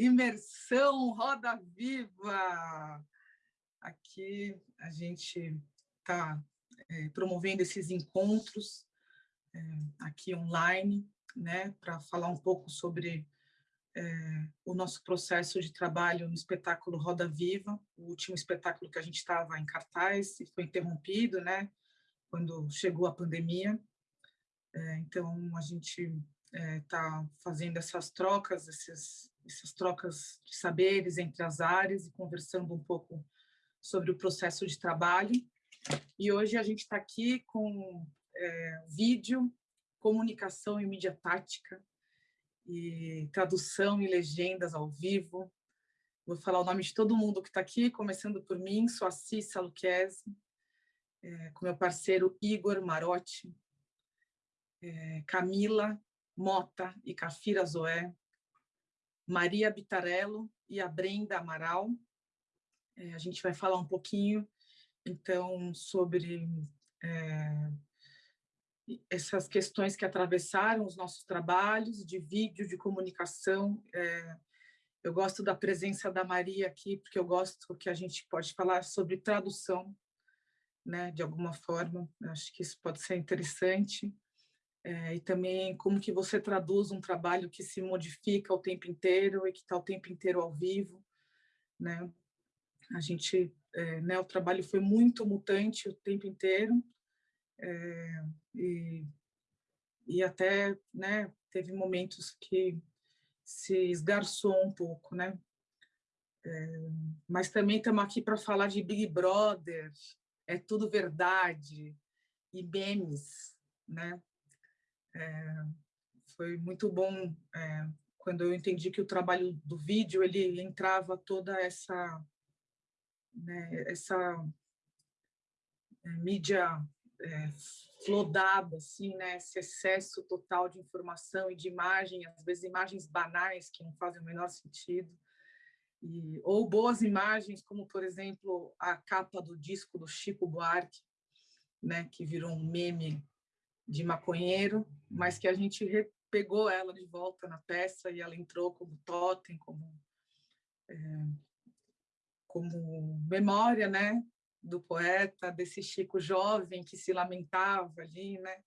Imersão Roda Viva! Aqui a gente está é, promovendo esses encontros é, aqui online, né, para falar um pouco sobre é, o nosso processo de trabalho no espetáculo Roda Viva, o último espetáculo que a gente estava em cartaz e foi interrompido, né, quando chegou a pandemia. É, então, a gente está é, fazendo essas trocas, esses, essas trocas de saberes entre as áreas e conversando um pouco sobre o processo de trabalho. E hoje a gente está aqui com é, vídeo, comunicação e mídia tática, e tradução e legendas ao vivo. Vou falar o nome de todo mundo que está aqui, começando por mim, sou a Cissa Luquezzi, é, com meu parceiro Igor Marotti, é, Camila Mota e Cafira Zoé, Maria Bitarello e a Brenda Amaral. É, a gente vai falar um pouquinho, então, sobre é, essas questões que atravessaram os nossos trabalhos de vídeo, de comunicação. É, eu gosto da presença da Maria aqui, porque eu gosto que a gente pode falar sobre tradução, né, de alguma forma. Acho que isso pode ser interessante. É, e também como que você traduz um trabalho que se modifica o tempo inteiro e que está o tempo inteiro ao vivo, né? A gente, é, né, o trabalho foi muito mutante o tempo inteiro, é, e, e até, né, teve momentos que se esgarçou um pouco, né? É, mas também estamos aqui para falar de Big Brother, é tudo verdade, e memes, né? É, foi muito bom é, quando eu entendi que o trabalho do vídeo ele entrava toda essa né, essa é, mídia é, flodada, assim, né, esse excesso total de informação e de imagem, às vezes imagens banais que não fazem o menor sentido, e, ou boas imagens, como, por exemplo, a capa do disco do Chico Buarque, né, que virou um meme de maconheiro, mas que a gente pegou ela de volta na peça e ela entrou como totem, como, é, como memória né, do poeta, desse Chico jovem que se lamentava ali, né?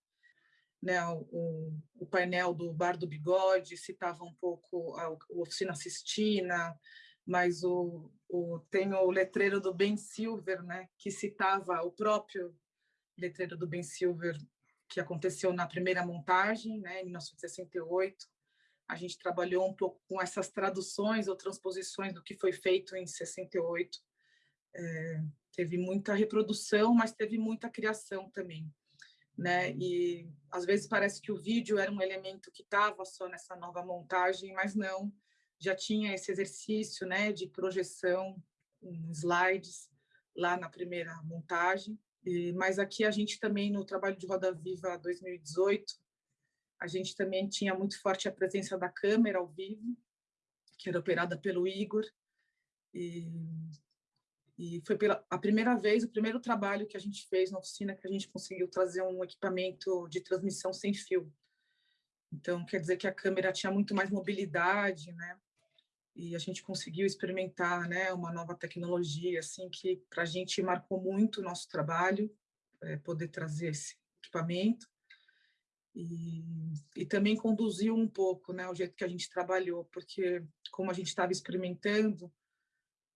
Né, o, o painel do Bar do Bigode citava um pouco a, Oficina Sistina, mas o, o, tem o letreiro do Ben Silver, né, que citava o próprio letreiro do Ben Silver que aconteceu na primeira montagem, né, em 1968. A gente trabalhou um pouco com essas traduções ou transposições do que foi feito em 68. É, teve muita reprodução, mas teve muita criação também. Né? E às vezes parece que o vídeo era um elemento que estava só nessa nova montagem, mas não, já tinha esse exercício né, de projeção em slides lá na primeira montagem. Mas aqui a gente também, no trabalho de Roda Viva 2018, a gente também tinha muito forte a presença da câmera ao vivo, que era operada pelo Igor, e, e foi pela a primeira vez, o primeiro trabalho que a gente fez na oficina, que a gente conseguiu trazer um equipamento de transmissão sem fio. Então, quer dizer que a câmera tinha muito mais mobilidade, né? E a gente conseguiu experimentar né, uma nova tecnologia assim que para a gente marcou muito o nosso trabalho, é, poder trazer esse equipamento e, e também conduziu um pouco né, o jeito que a gente trabalhou, porque como a gente estava experimentando,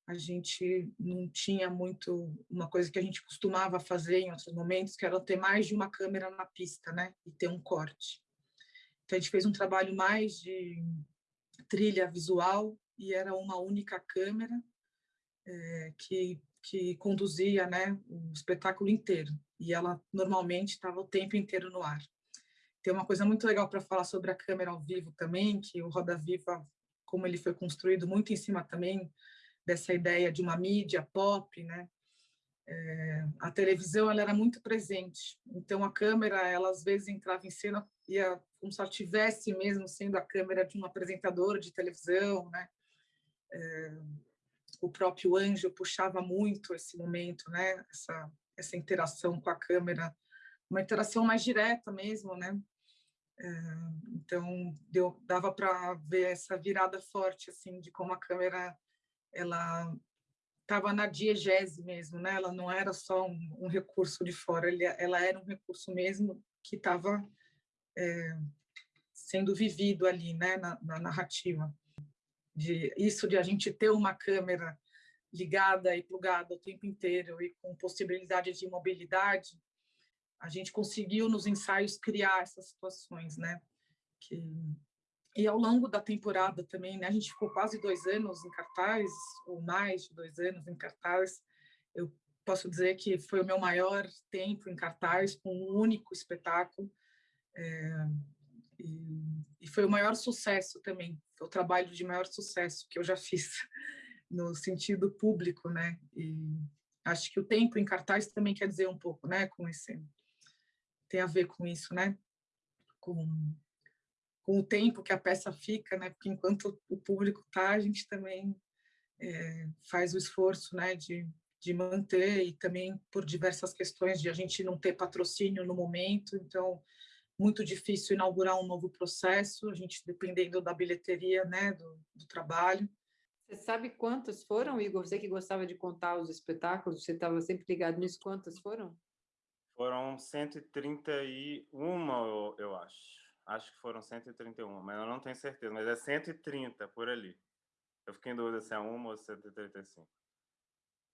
a gente não tinha muito uma coisa que a gente costumava fazer em outros momentos, que era ter mais de uma câmera na pista, né, e ter um corte. Então a gente fez um trabalho mais de trilha visual e era uma única câmera é, que, que conduzia né, o espetáculo inteiro. E ela normalmente estava o tempo inteiro no ar. Tem uma coisa muito legal para falar sobre a câmera ao vivo também, que o Roda Viva, como ele foi construído muito em cima também dessa ideia de uma mídia pop, né? É, a televisão ela era muito presente, então a câmera ela às vezes entrava em cena ia como se ela tivesse mesmo sendo a câmera de um apresentador de televisão, né? É, o próprio Anjo puxava muito esse momento, né? Essa, essa interação com a câmera, uma interação mais direta mesmo, né? então deu, dava para ver essa virada forte assim de como a câmera ela estava na diegese mesmo, né? Ela não era só um, um recurso de fora, ele, ela era um recurso mesmo que estava é, sendo vivido ali, né? Na, na, narrativa. De isso de a gente ter uma câmera ligada e plugada o tempo inteiro e com possibilidade de mobilidade, a gente conseguiu nos ensaios criar essas situações, né? Que e ao longo da temporada também, né? A gente ficou quase dois anos em cartaz ou mais de dois anos em cartaz. Eu posso dizer que foi o meu maior tempo em cartaz com um único espetáculo é, e, e foi o maior sucesso também, o trabalho de maior sucesso que eu já fiz no sentido público, né? E acho que o tempo em cartaz também quer dizer um pouco, né? Com esse tem a ver com isso, né? Com, com o tempo que a peça fica, né? Porque enquanto o público tá, a gente também é, faz o esforço, né? De, de manter e também por diversas questões de a gente não ter patrocínio no momento, então muito difícil inaugurar um novo processo, a gente dependendo da bilheteria, né? Do, do trabalho. Você sabe quantas foram, Igor? Você que gostava de contar os espetáculos, você estava sempre ligado nisso, quantas foram? Foram 131, eu, eu acho. Acho que foram 131, mas eu não tenho certeza, mas é 130 por ali. Eu fiquei em dúvida se é uma ou 135.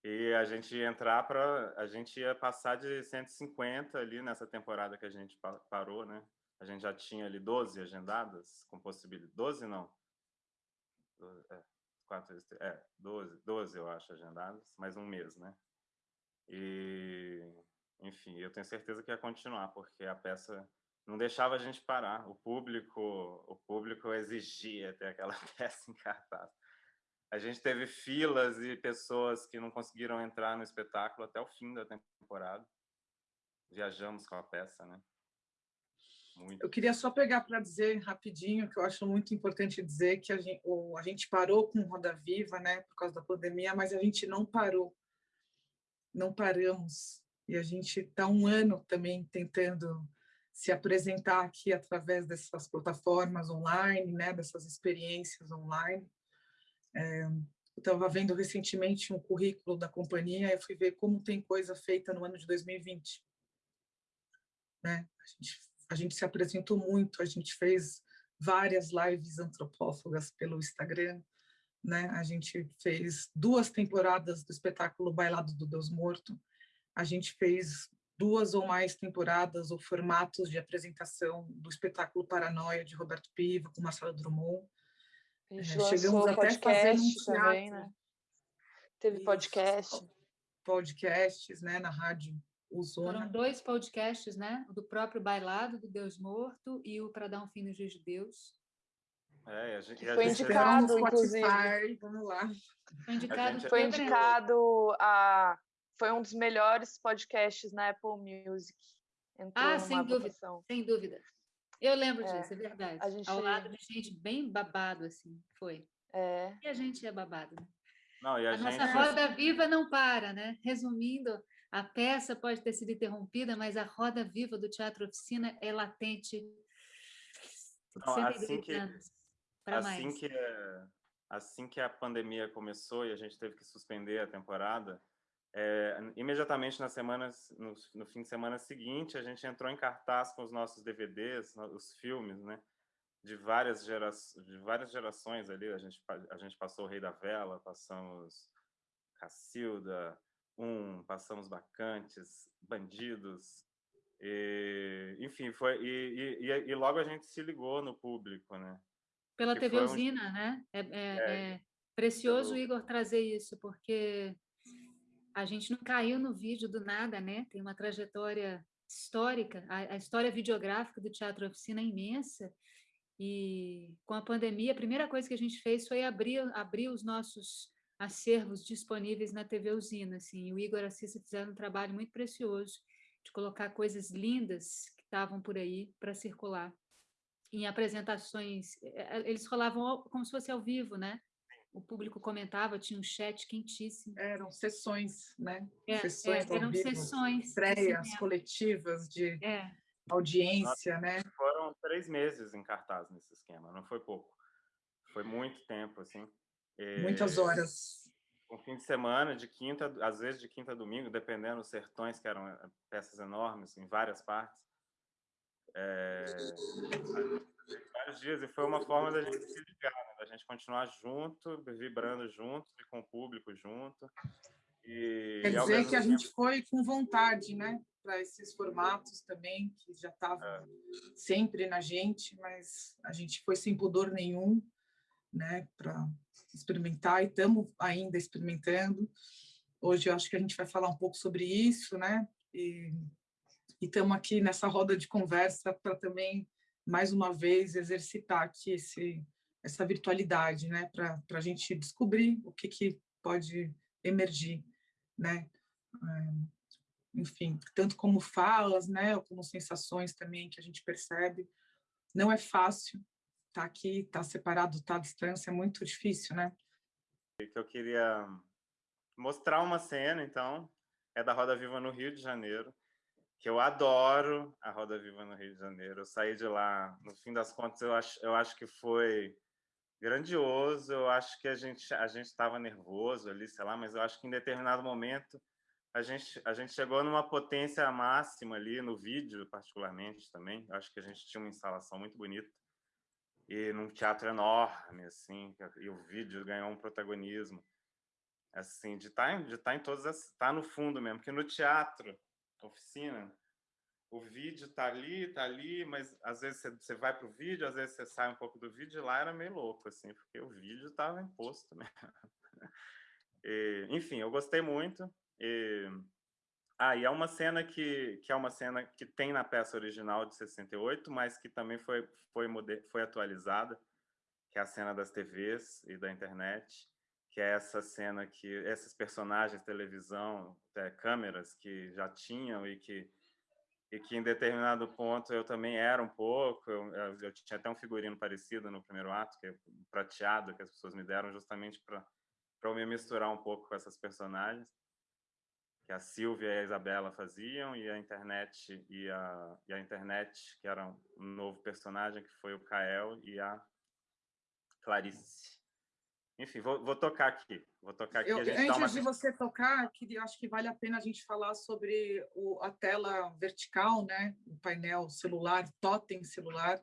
E a gente ia entrar para. A gente ia passar de 150 ali nessa temporada que a gente parou, né? A gente já tinha ali 12 agendadas, com possibilidade. 12 não. 12, é, 4, é, 12, 12 eu acho agendadas, mais um mês, né? E, enfim, eu tenho certeza que ia continuar, porque a peça não deixava a gente parar. O público, o público exigia ter aquela peça em cartaz. A gente teve filas e pessoas que não conseguiram entrar no espetáculo até o fim da temporada. Viajamos com a peça, né? Muito. Eu queria só pegar para dizer rapidinho que eu acho muito importante dizer que a gente, a gente parou com Roda Viva, né, por causa da pandemia, mas a gente não parou, não paramos e a gente está um ano também tentando se apresentar aqui através dessas plataformas online, né, dessas experiências online. É, eu estava vendo recentemente um currículo da companhia e fui ver como tem coisa feita no ano de 2020. Né? A gente a gente se apresentou muito, a gente fez várias lives antropófagas pelo Instagram, né? A gente fez duas temporadas do espetáculo Bailado do Deus Morto, a gente fez duas ou mais temporadas ou formatos de apresentação do espetáculo Paranoia de Roberto Piva com Marcelo Drummond. A gente é, chegamos até fazer um. Também, né? Teve podcast. Isso, podcasts, né, na rádio foram dois podcasts, né? O do próprio Bailado do Deus Morto e o Para Dar um Fim no Juiz de Deus. É, a gente, que foi indicado, inclusive. Vamos lá. Foi indicado, gente... foi indicado a foi um dos melhores podcasts na Apple Music. Entrou ah, sem dúvida, votação. sem dúvida. Eu lembro é, disso, é verdade. A gente... Ao lado de gente bem babado, assim, foi. É. E a gente é babado, né? Não, a, a gente... nossa roda viva não para, né? Resumindo, a peça pode ter sido interrompida, mas a roda viva do teatro oficina é latente. Não, assim que, assim que assim que a pandemia começou e a gente teve que suspender a temporada, é, imediatamente nas semanas, no, no, fim de semana seguinte, a gente entrou em cartaz com os nossos DVDs, os filmes, né? De várias, gera, de várias gerações ali. A gente, a gente passou o Rei da Vela, passamos Cacilda, um, passamos bacantes, bandidos, e, enfim, foi e, e, e, logo a gente se ligou no público, né? Pela TV Usina, um... né? É, é, é, é precioso o Igor trazer isso, porque a gente não caiu no vídeo do nada, né? Tem uma trajetória histórica, a, a história videográfica do Teatro Oficina é imensa, e com a pandemia, a primeira coisa que a gente fez foi abrir, abrir os nossos acervos disponíveis na TV Usina. Assim, o Igor e a fizeram um trabalho muito precioso de colocar coisas lindas que estavam por aí para circular. Em apresentações, eh, eh, eles rolavam como se fosse ao vivo, né? O público comentava, tinha um chat quentíssimo. Eram sessões, né? É, sessões é, eram vivo, sessões. Estreias coletivas de, é. audiência, né? Foram três meses em cartaz nesse esquema, não foi pouco. Foi muito tempo, assim. E... Muitas horas. Um fim de semana, de quinta, às vezes de quinta a domingo, dependendo dos sertões, que eram eh, peças enormes, em várias partes. É... vários dias, e foi uma forma da gente se ligar, da gente continuar junto, vibrando junto, e com o público junto. E, Quer dizer que a tempo... gente foi com vontade, né? Para esses formatos também, que já estavam é. sempre na gente, mas a gente foi sem pudor nenhum, né? Para experimentar e estamos ainda experimentando. Hoje eu acho que a gente vai falar um pouco sobre isso, né? E estamos aqui nessa roda de conversa para também, mais uma vez, exercitar aqui esse, essa virtualidade, né? Para a gente descobrir o que, que pode emergir né? Eh, enfim, tanto como falas, né, ou como sensações também que a gente percebe. Não é fácil tá aqui, tá separado, tá à distância, é muito difícil, né? Que eu queria mostrar uma cena, então, é da Roda Viva no Rio de Janeiro, que eu adoro a Roda Viva no Rio de Janeiro. Eu saí de lá, no fim das contas, eu acho, eu acho que foi grandioso. Eu acho que a gente a gente estava nervoso ali, sei lá, mas eu acho que em determinado momento a gente a gente chegou numa potência máxima ali no vídeo, particularmente também. Eu acho que a gente tinha uma instalação muito bonita e num teatro enorme assim, e o vídeo ganhou um protagonismo assim de estar tá de estar tá em todas as estar tá no fundo mesmo, porque no teatro, oficina, o vídeo tá ali, tá ali, mas às vezes você vai para o vídeo, às vezes você sai um pouco do vídeo, e lá era meio louco, assim, porque o vídeo estava imposto mesmo. E, enfim, eu gostei muito. E, ah, e é uma cena que, que é uma cena que tem na peça original de 68, mas que também foi, foi, foi atualizada, que é a cena das TVs e da internet, que é essa cena que esses personagens televisão, é, câmeras que já tinham e que e que em determinado ponto eu também era um pouco, eu, eu, tinha até um figurino parecido no primeiro ato, que é prateado, que as pessoas me deram justamente para eu me misturar um pouco com essas personagens, que a Silvia e a Isabela faziam, e a internet, e a, e a internet, que era um novo personagem, que foi o Kael e a Clarice. Enfim, vou, vou, tocar aqui. Vou tocar aqui. Eu, antes uma... de você tocar, que acho que vale a pena a gente falar sobre o, a tela vertical, né? O painel celular, totem celular,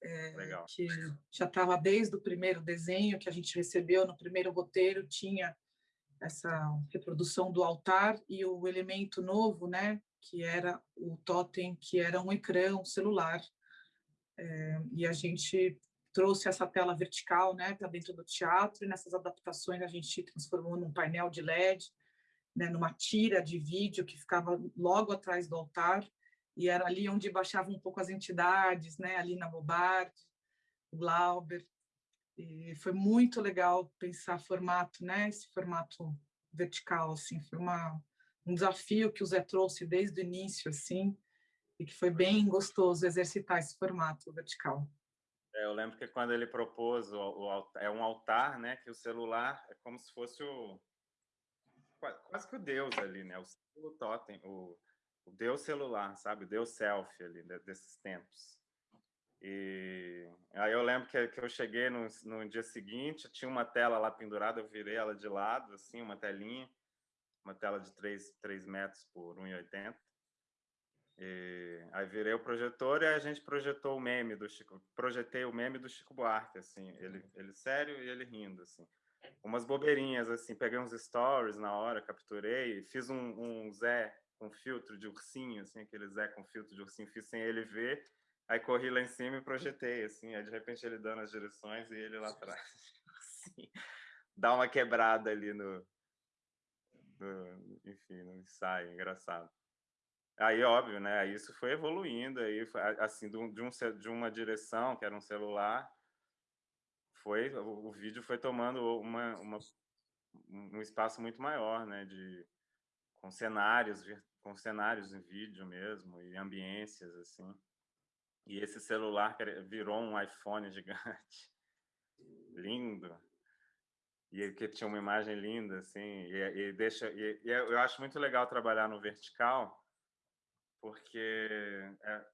é, que já estava desde o primeiro desenho que a gente recebeu no primeiro roteiro, tinha essa reprodução do altar e o elemento novo, né? Que era o totem, que era um ecrã, um celular. É, e a gente trouxe essa tela vertical né, para dentro do teatro, e nessas adaptações a gente transformou num painel de LED, né, numa tira de vídeo que ficava logo atrás do altar, e era ali onde baixavam um pouco as entidades, né, ali na Bobardi, Glauber, e foi muito legal pensar formato, né, esse formato vertical, assim, foi uma, um desafio que o Zé trouxe desde o início, assim, e que foi bem gostoso exercitar esse formato vertical. É, eu lembro que quando ele propôs o, o, é um altar, né? Que o celular é como se fosse o quase que o Deus ali, né? O, o totem, o, o Deus celular, sabe? O Deus selfie ali desses tempos. E aí eu lembro que, que eu cheguei no, no dia seguinte, tinha uma tela lá pendurada, eu virei ela de lado, assim, uma telinha, uma tela de 3, 3 metros por 1,80. E aí virei o projetor e a gente projetou o meme do Chico, projetei o meme do Chico Buarque, assim, ele, ele sério e ele rindo, assim. Umas bobeirinhas, assim, peguei uns stories na hora, capturei, fiz um, um Zé com filtro de ursinho, assim, aquele Zé com filtro de ursinho, fiz sem ele ver, aí corri lá em cima e projetei, assim, aí de repente ele dando as direções e ele lá atrás, assim, dá uma quebrada ali no, no enfim, no ensaio, engraçado. Aí, óbvio, né? Isso foi evoluindo, aí, assim, de, um, de uma direção, que era um celular, foi o, vídeo foi tomando uma, uma, um espaço muito maior, né? De, com cenários, com cenários em vídeo mesmo, e ambiências, assim. E esse celular virou um iPhone gigante, lindo, e que tinha uma imagem linda, assim, e, e deixa... E, e eu acho muito legal trabalhar no vertical, porque é,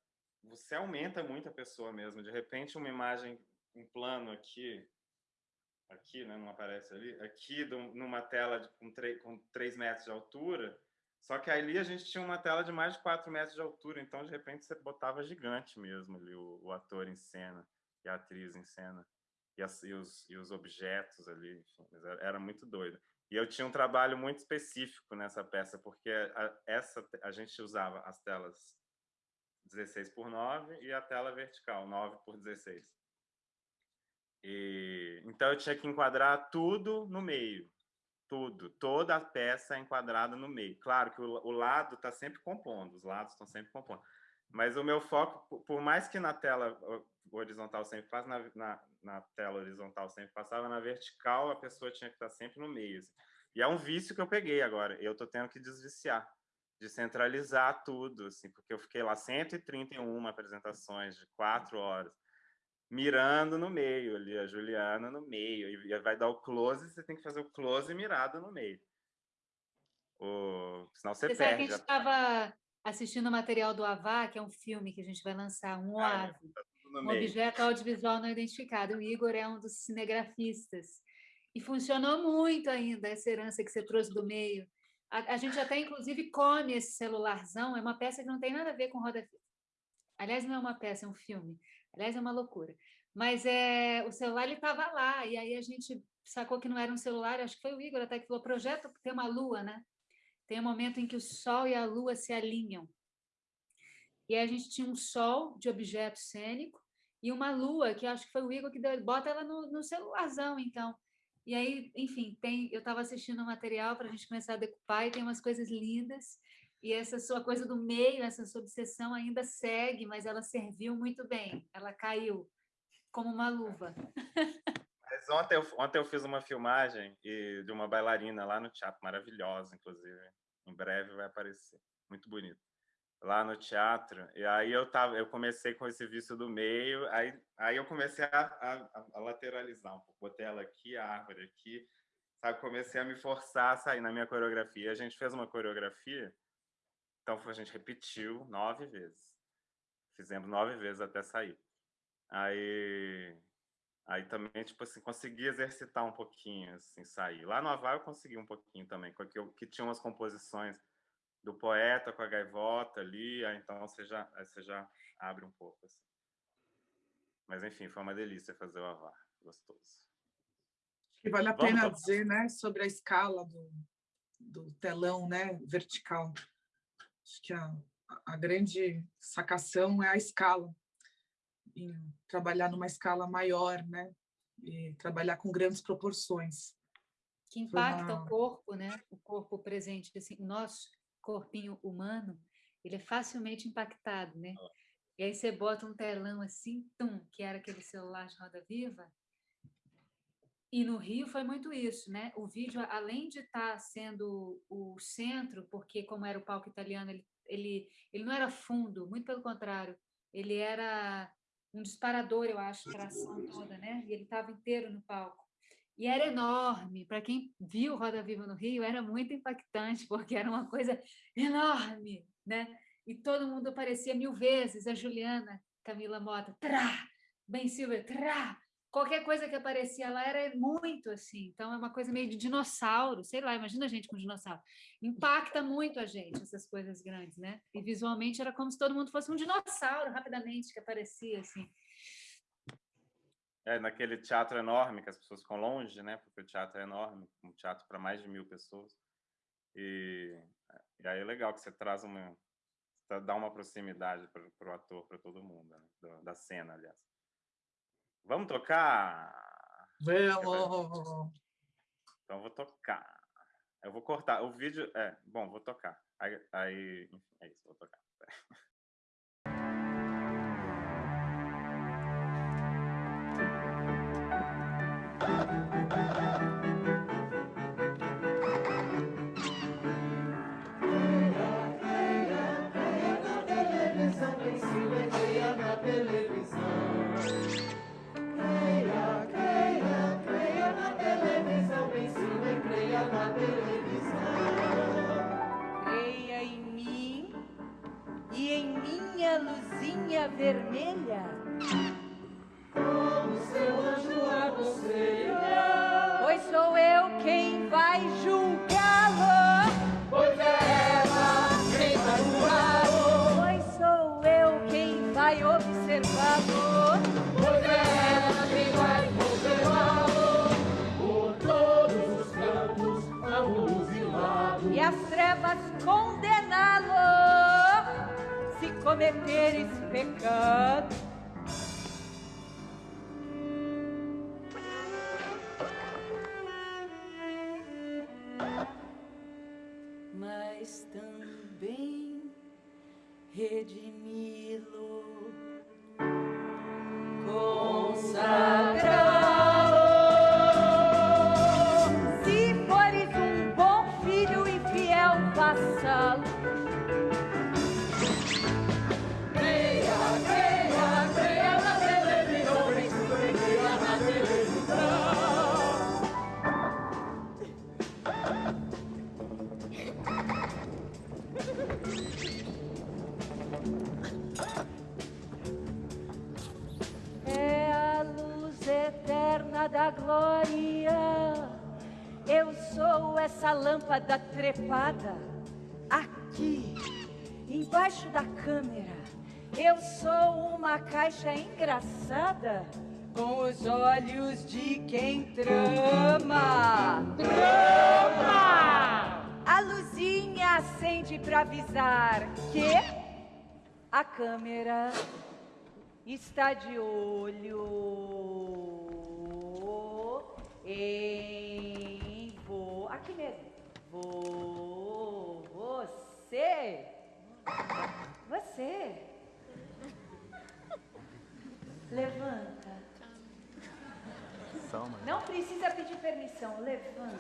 você aumenta muito a pessoa mesmo. De repente, uma imagem, um plano aqui, aqui, né, não aparece ali, aqui numa tela de, com, com 3 metros de altura, só que ali a gente tinha uma tela de mais de 4 metros de altura, então, de repente, você botava gigante mesmo ali, o, o ator em cena e a atriz em cena, e, as, e, os, e os objetos ali, enfim, era, era muito doido. E eu tinha um trabalho muito específico nessa peça, porque a, essa, a gente usava as telas 16 por 9 e a tela vertical, 9 por 16. E, então eu tinha que enquadrar tudo no meio, tudo, toda a peça é enquadrada no meio. Claro que o, o lado está sempre compondo, os lados estão sempre compondo. Mas o meu foco, por mais que na tela horizontal sempre passa, na, na, na, tela horizontal sempre passava, na vertical a pessoa tinha que estar sempre no meio. Assim. E é um vício que eu peguei agora, eu estou tendo que desviciar, de centralizar tudo, assim, porque eu fiquei lá 131 apresentações de quatro horas, mirando no meio ali, a Juliana no meio, e vai dar o close, você tem que fazer o close mirado no meio. O... Senão você, você perde. Sabe que a gente estava assistindo o material do Avá, que é um filme que a gente vai lançar, um ah, OAV, tá um objeto audiovisual não identificado. O Igor é um dos cinegrafistas. E funcionou muito ainda essa herança que você trouxe do meio. A, a gente até, inclusive, come esse celularzão, é uma peça que não tem nada a ver com roda Aliás, não é uma peça, é um filme. Aliás, é uma loucura. Mas é, o celular estava lá, e aí a gente sacou que não era um celular, acho que foi o Igor até que falou, projeto tem uma lua, né? Tem um momento em que o Sol e a Lua se alinham. E aí a gente tinha um Sol de objeto cênico e uma Lua, que acho que foi o Igor que deu, bota ela no, no celularzão, então. E aí, enfim, tem, eu estava assistindo o material para a gente começar a decupar e tem umas coisas lindas. E essa sua coisa do meio, essa sua obsessão ainda segue, mas ela serviu muito bem. Ela caiu como uma luva. Mas ontem eu, ontem eu fiz uma filmagem de uma bailarina lá no teatro, maravilhosa, inclusive. Em breve vai aparecer. Muito bonito. Lá no teatro. E aí eu, tava, eu comecei com esse vício do meio, aí, aí eu comecei a, a, a lateralizar um pouco. Botei ela aqui, a árvore aqui. Sabe? Comecei a me forçar a sair na minha coreografia. A gente fez uma coreografia, então a gente repetiu nove vezes. Fizemos nove vezes até sair. Aí Aí também, tipo assim, consegui exercitar um pouquinho, assim, sair. Lá no Havaí eu consegui um pouquinho também, porque eu, que tinha umas composições do poeta com a gaivota ali, aí então você já, você já abre um pouco, assim. Mas, enfim, foi uma delícia fazer o Avar, gostoso. E vale a Vamos pena dizer, né, sobre a escala do, do telão, né, vertical. Acho que a, a grande sacação é a escala em trabalhar numa escala maior, né? E trabalhar com grandes proporções. Que impacta uma... o corpo, né? O corpo presente, assim, o nosso corpinho humano, ele é facilmente impactado, né? E aí você bota um telão assim, tum, que era aquele celular de roda viva. E no Rio foi muito isso, né? O vídeo, além de estar tá sendo o centro, porque como era o palco italiano, ele, ele, ele não era fundo, muito pelo contrário, ele era um disparador, eu acho, para a ação toda, né? E ele estava inteiro no palco. E era enorme. Para quem viu Roda Viva no Rio, era muito impactante, porque era uma coisa enorme, né? E todo mundo aparecia mil vezes. A Juliana, Camila Mota, trá! Ben Silver, trá! Qualquer coisa que aparecia lá era muito assim. Então é uma coisa meio de dinossauro, sei lá, imagina a gente com dinossauro. Impacta muito a gente essas coisas grandes, né? E visualmente era como se todo mundo fosse um dinossauro rapidamente que aparecia assim. É, naquele teatro enorme que as pessoas ficam longe, né? Porque o teatro é enorme, um teatro para mais de mil pessoas. E, e aí é legal que você traz uma, dá uma proximidade para o ator, para todo mundo, né? da, da cena, aliás. Vamos tocar? Vamos! Então, vou tocar. Eu vou cortar. O vídeo... É, bom, vou tocar. Aí, aí enfim, é isso, vou tocar. saia vermelha. Como seu anjo aconselha. Pois sou eu quem vai julgá-lo. Pois é ela quem vai julgá-lo. Pois sou eu quem vai observá-lo. Pois é ela quem vai observá-lo. Por todos os cantos, ângulos e lados. E as trevas condená-lo. Cometer esse pecado. mas também redimi-lo, consagrá-lo. Da glória. Eu sou essa lâmpada trepada aqui, embaixo da câmera. Eu sou uma caixa engraçada com os olhos de quem trama. Trama! A luzinha acende para avisar que a câmera está de olho em vo... aqui mesmo. Vo... Você. Você. Levanta. Não precisa pedir permissão. Levanta.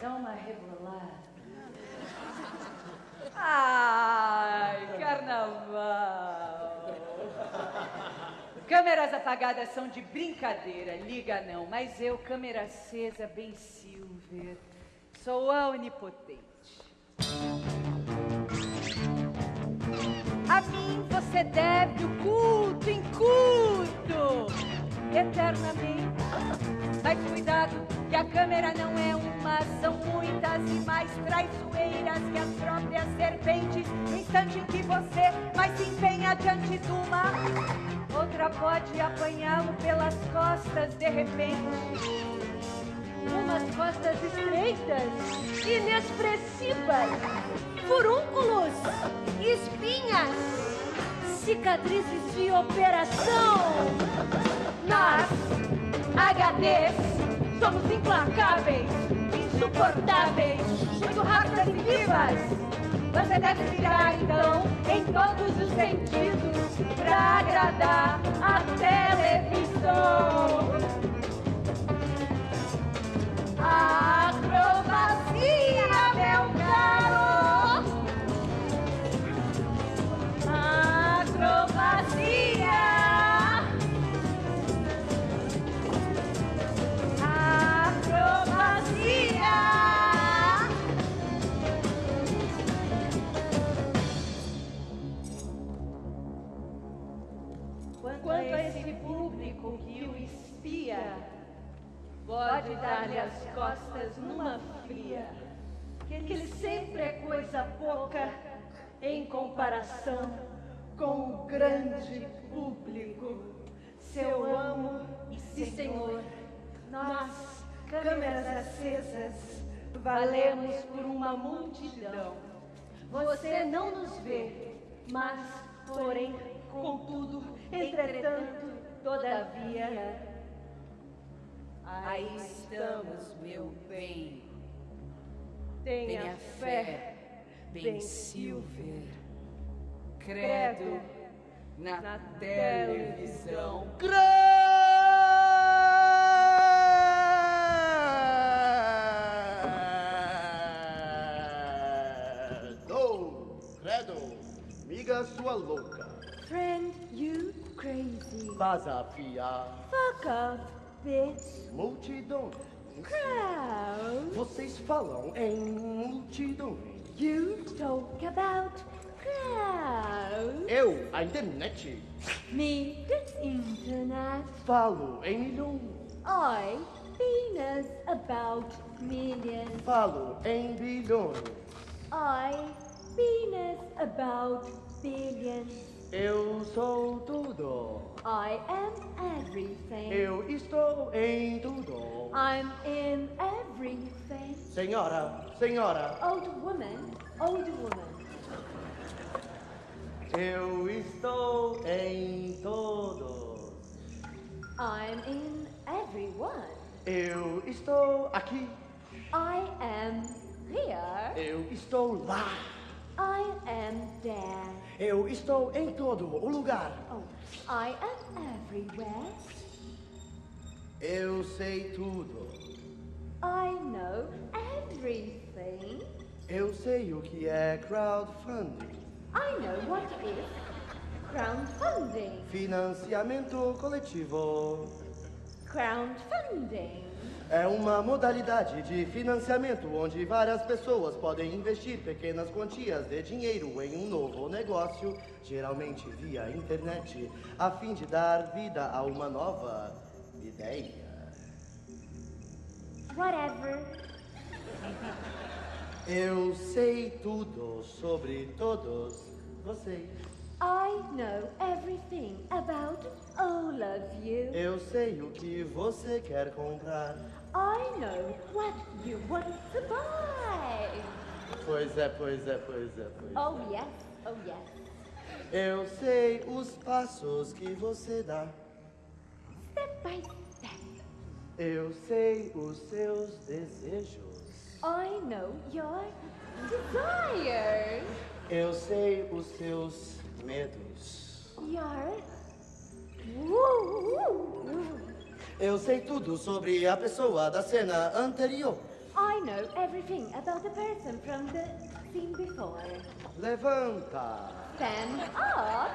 Dá uma rebolada. Ai, carnaval. Câmeras apagadas são de brincadeira, liga não. Mas eu, câmera acesa, bem Silver, sou a onipotente. A mim você deve o culto em culto, eternamente. Mas cuidado, que a câmera não é uma, são muitas e mais traiçoeiras que as próprias serpentes. No instante em que você mais se empenha diante de uma, outra pode apanhá-lo pelas costas de repente. Umas costas estreitas, inexpressivas, furúnculos, espinhas, cicatrizes de operação. Nós, HDs, somos implacáveis, insuportáveis, muito rápidas e vivas. Você deve virar então em todos os sentidos para agradar a televisão. Acrobacia, Quanto a esse público que o espia, pode dar-lhe as costas numa fria, que ele sempre é coisa pouca em comparação com o grande público. Seu amo e senhor, nós, câmeras acesas, valemos por uma multidão. Você não nos vê, mas, porém, contudo, entretanto, todavia, aí estamos, meu bem. Tenha fé, bem Silver. Credo na, televisão. Credo, credo, miga sua louca. Friend, you crazy. Desafiar Fuck off, bitch. multidões. Crowd. Vocês falam em multidões. You talk about crowd. Eu, a internet. Me, the internet. Falo em milhões. I, penis about millions. Falo em bilhões. I, penis about billions. Eu sou tudo. I am everything. Eu estou em tudo. I'm in everything. Senhora, senhora, Old woman, old woman. eu estou em todos. I'm in everyone. Eu estou aqui. I am here. Eu estou lá. I am there. Eu estou em todo o lugar. Oh, I am everywhere. Eu sei tudo. I know everything. Eu sei o que é crowdfunding. I know what is crowdfunding. Financiamento coletivo. Crowdfunding. É uma modalidade de financiamento onde várias pessoas podem investir pequenas quantias de dinheiro em um novo negócio, geralmente via internet, a fim de dar vida a uma nova ideia. Whatever. Eu sei tudo sobre todos vocês. I know everything about all of you. Eu sei o que você quer comprar. I know what you want to buy. Pois é, pois é, pois é, pois é. Oh, yes. Oh, yes. Eu sei os passos que você dá. Step by step. Eu sei os seus desejos. I know your desires. Eu sei os seus medos. Your. Woo. Eu sei tudo sobre a pessoa da cena anterior. I know everything about the person from the scene before. Levanta, Stand up.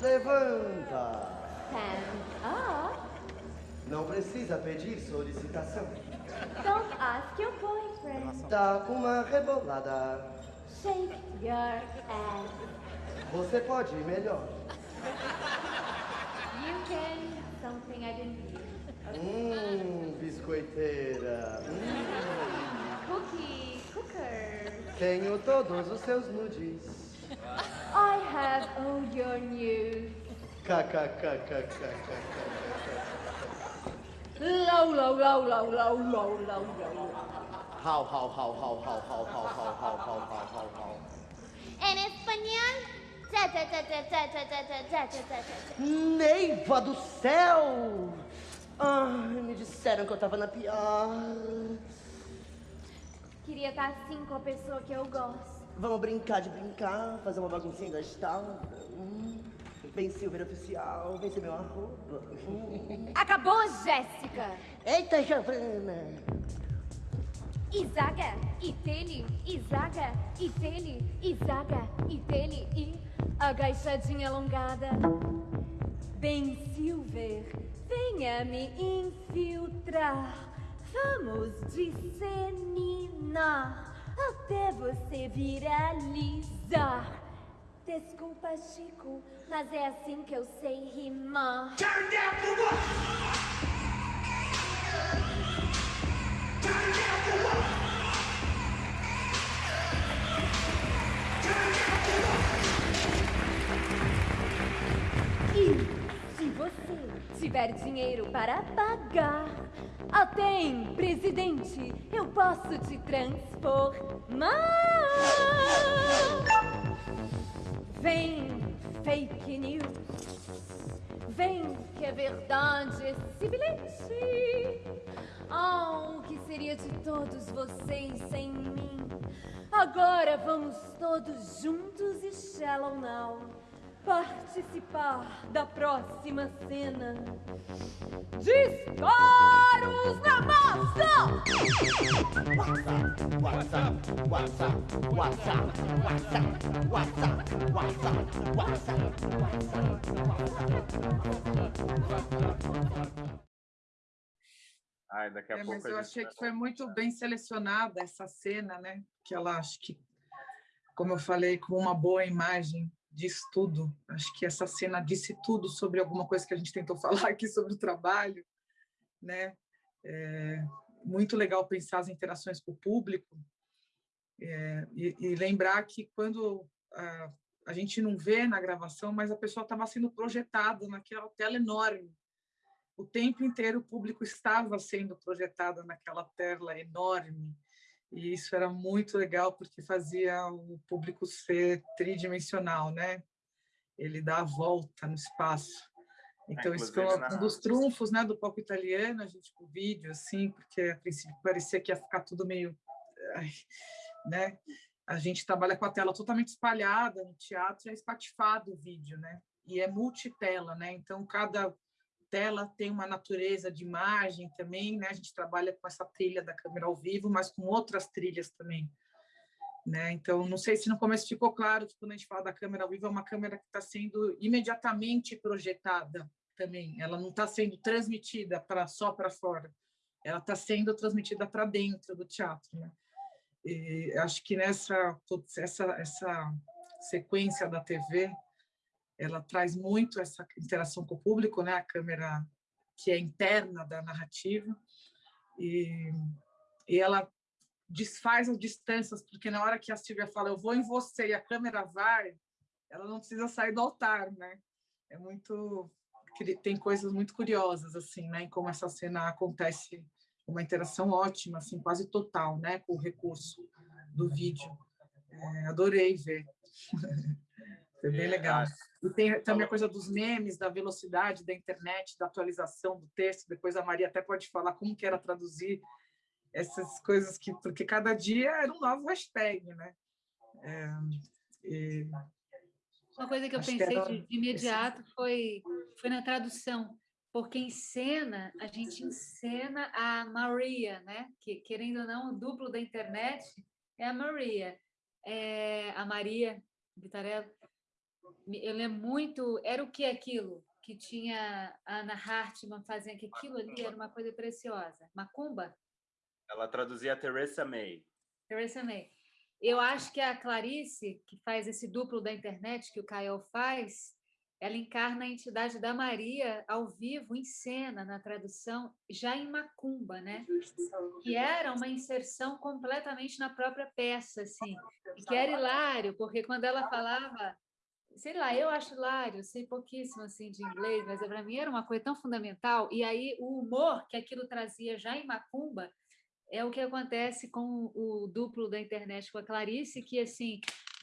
levanta. Stand up. Não precisa pedir solicitação. Don't ask your boyfriend. Dá uma rebolada. Shake your ass. Você pode melhor. You can. Something I didn't. Hum, biscoiteira. Hum. Cookie. Cooker. Tenho todos os seus nudes. I have all your news. KKKKKK. Low, low, low, low, low, low, low, low. How, how, how, how, how, how, how, how, how, how, how, how, how. En español. Neiva do céu! Ai, me disseram que eu tava na pior. Queria estar assim com a pessoa que eu gosto. Vamos brincar de brincar, fazer uma baguncinha gastada. Hum. Vem Silver oficial, vem ser meu arroba. Acabou, Jéssica! Eita, Giovana! e zaga, e dele, e zaga, e dele, e zaga, e dele, e agachadinha alongada. Bem, Silver, venha me infiltrar. Vamos disseminar até você viralizar. Desculpa, Chico, mas é assim que eu sei rimar. Turn down for what? E se você tiver dinheiro para pagar, até presidente eu posso te transformar. Vem, fake news. Vem, que é verdade esse bilhete. Oh, o que seria de todos vocês sem mim? Agora vamos todos juntos e Shallow Now participar da próxima cena. Disparos na massa! WhatsApp, WhatsApp, WhatsApp, WhatsApp, WhatsApp, WhatsApp, WhatsApp, WhatsApp, WhatsApp. Ai, daqui a é, pouco mas eu achei que foi muito bem selecionada essa cena, né? Que ela acho que, como eu falei, com uma boa imagem diz tudo. Acho que essa cena disse tudo sobre alguma coisa que a gente tentou falar aqui sobre o trabalho, né? É muito legal pensar as interações com o público é, e, e, lembrar que quando a, a gente não vê na gravação, mas a pessoa estava sendo projetada naquela tela enorme. O tempo inteiro o público estava sendo projetado naquela tela enorme. E isso era muito legal porque fazia o público ser tridimensional, né? Ele dá a volta no espaço. Então, isso foi um dos trunfos né, do palco italiano, a gente, o vídeo, assim, porque a princípio parecia que ia ficar tudo meio... Né? A gente trabalha com a tela totalmente espalhada no teatro, é espatifado o vídeo, né? E é multitela, né? Então, cada tela tem uma natureza de imagem também, né? A gente trabalha com essa trilha da câmera ao vivo, mas com outras trilhas também. Né? Então, não sei se no começo ficou claro que quando a gente fala da câmera ao vivo, é uma câmera que está sendo imediatamente projetada também. Ela não está sendo transmitida para só para fora. Ela está sendo transmitida para dentro do teatro. Né? E acho que nessa essa, essa sequência da TV, ela traz muito essa interação com o público, né? A câmera que é interna da narrativa e, e ela desfaz as distâncias, porque na hora que a Silvia fala eu vou em você e a câmera vai, ela não precisa sair do altar, né? É muito tem coisas muito curiosas assim, né, em como essa cena acontece, uma interação ótima, assim, quase total, né, com o recurso do vídeo. É, adorei ver. Foi bem legal. E tem também a coisa dos memes, da velocidade da internet, da atualização do texto. Depois a Maria até pode falar como que era traduzir essas coisas que porque cada dia era um novo hashtag, né? É, e... Uma coisa que eu pensei que era... de, imediato foi foi na tradução, porque em cena a gente encena a Maria, né? Que querendo ou não, o duplo da internet é a Maria, é a Maria Vitarella. Eu lembro muito, era o que aquilo? Que tinha a Ana Hartmann fazendo que aquilo ali era uma coisa preciosa. Macumba? Ela traduzia Teresa May. Teresa May. Eu acho que a Clarice, que faz esse duplo da internet que o Caio faz, ela encarna a entidade da Maria ao vivo, em cena, na tradução, já em Macumba, né? Que era uma inserção completamente na própria peça, assim, e que era hilário, porque quando ela falava, sei lá, eu acho hilário, sei pouquíssimo assim de inglês, mas para mim era uma coisa tão fundamental, e aí o humor que aquilo trazia já em Macumba é o que acontece com o duplo da internet com a Clarice, que assim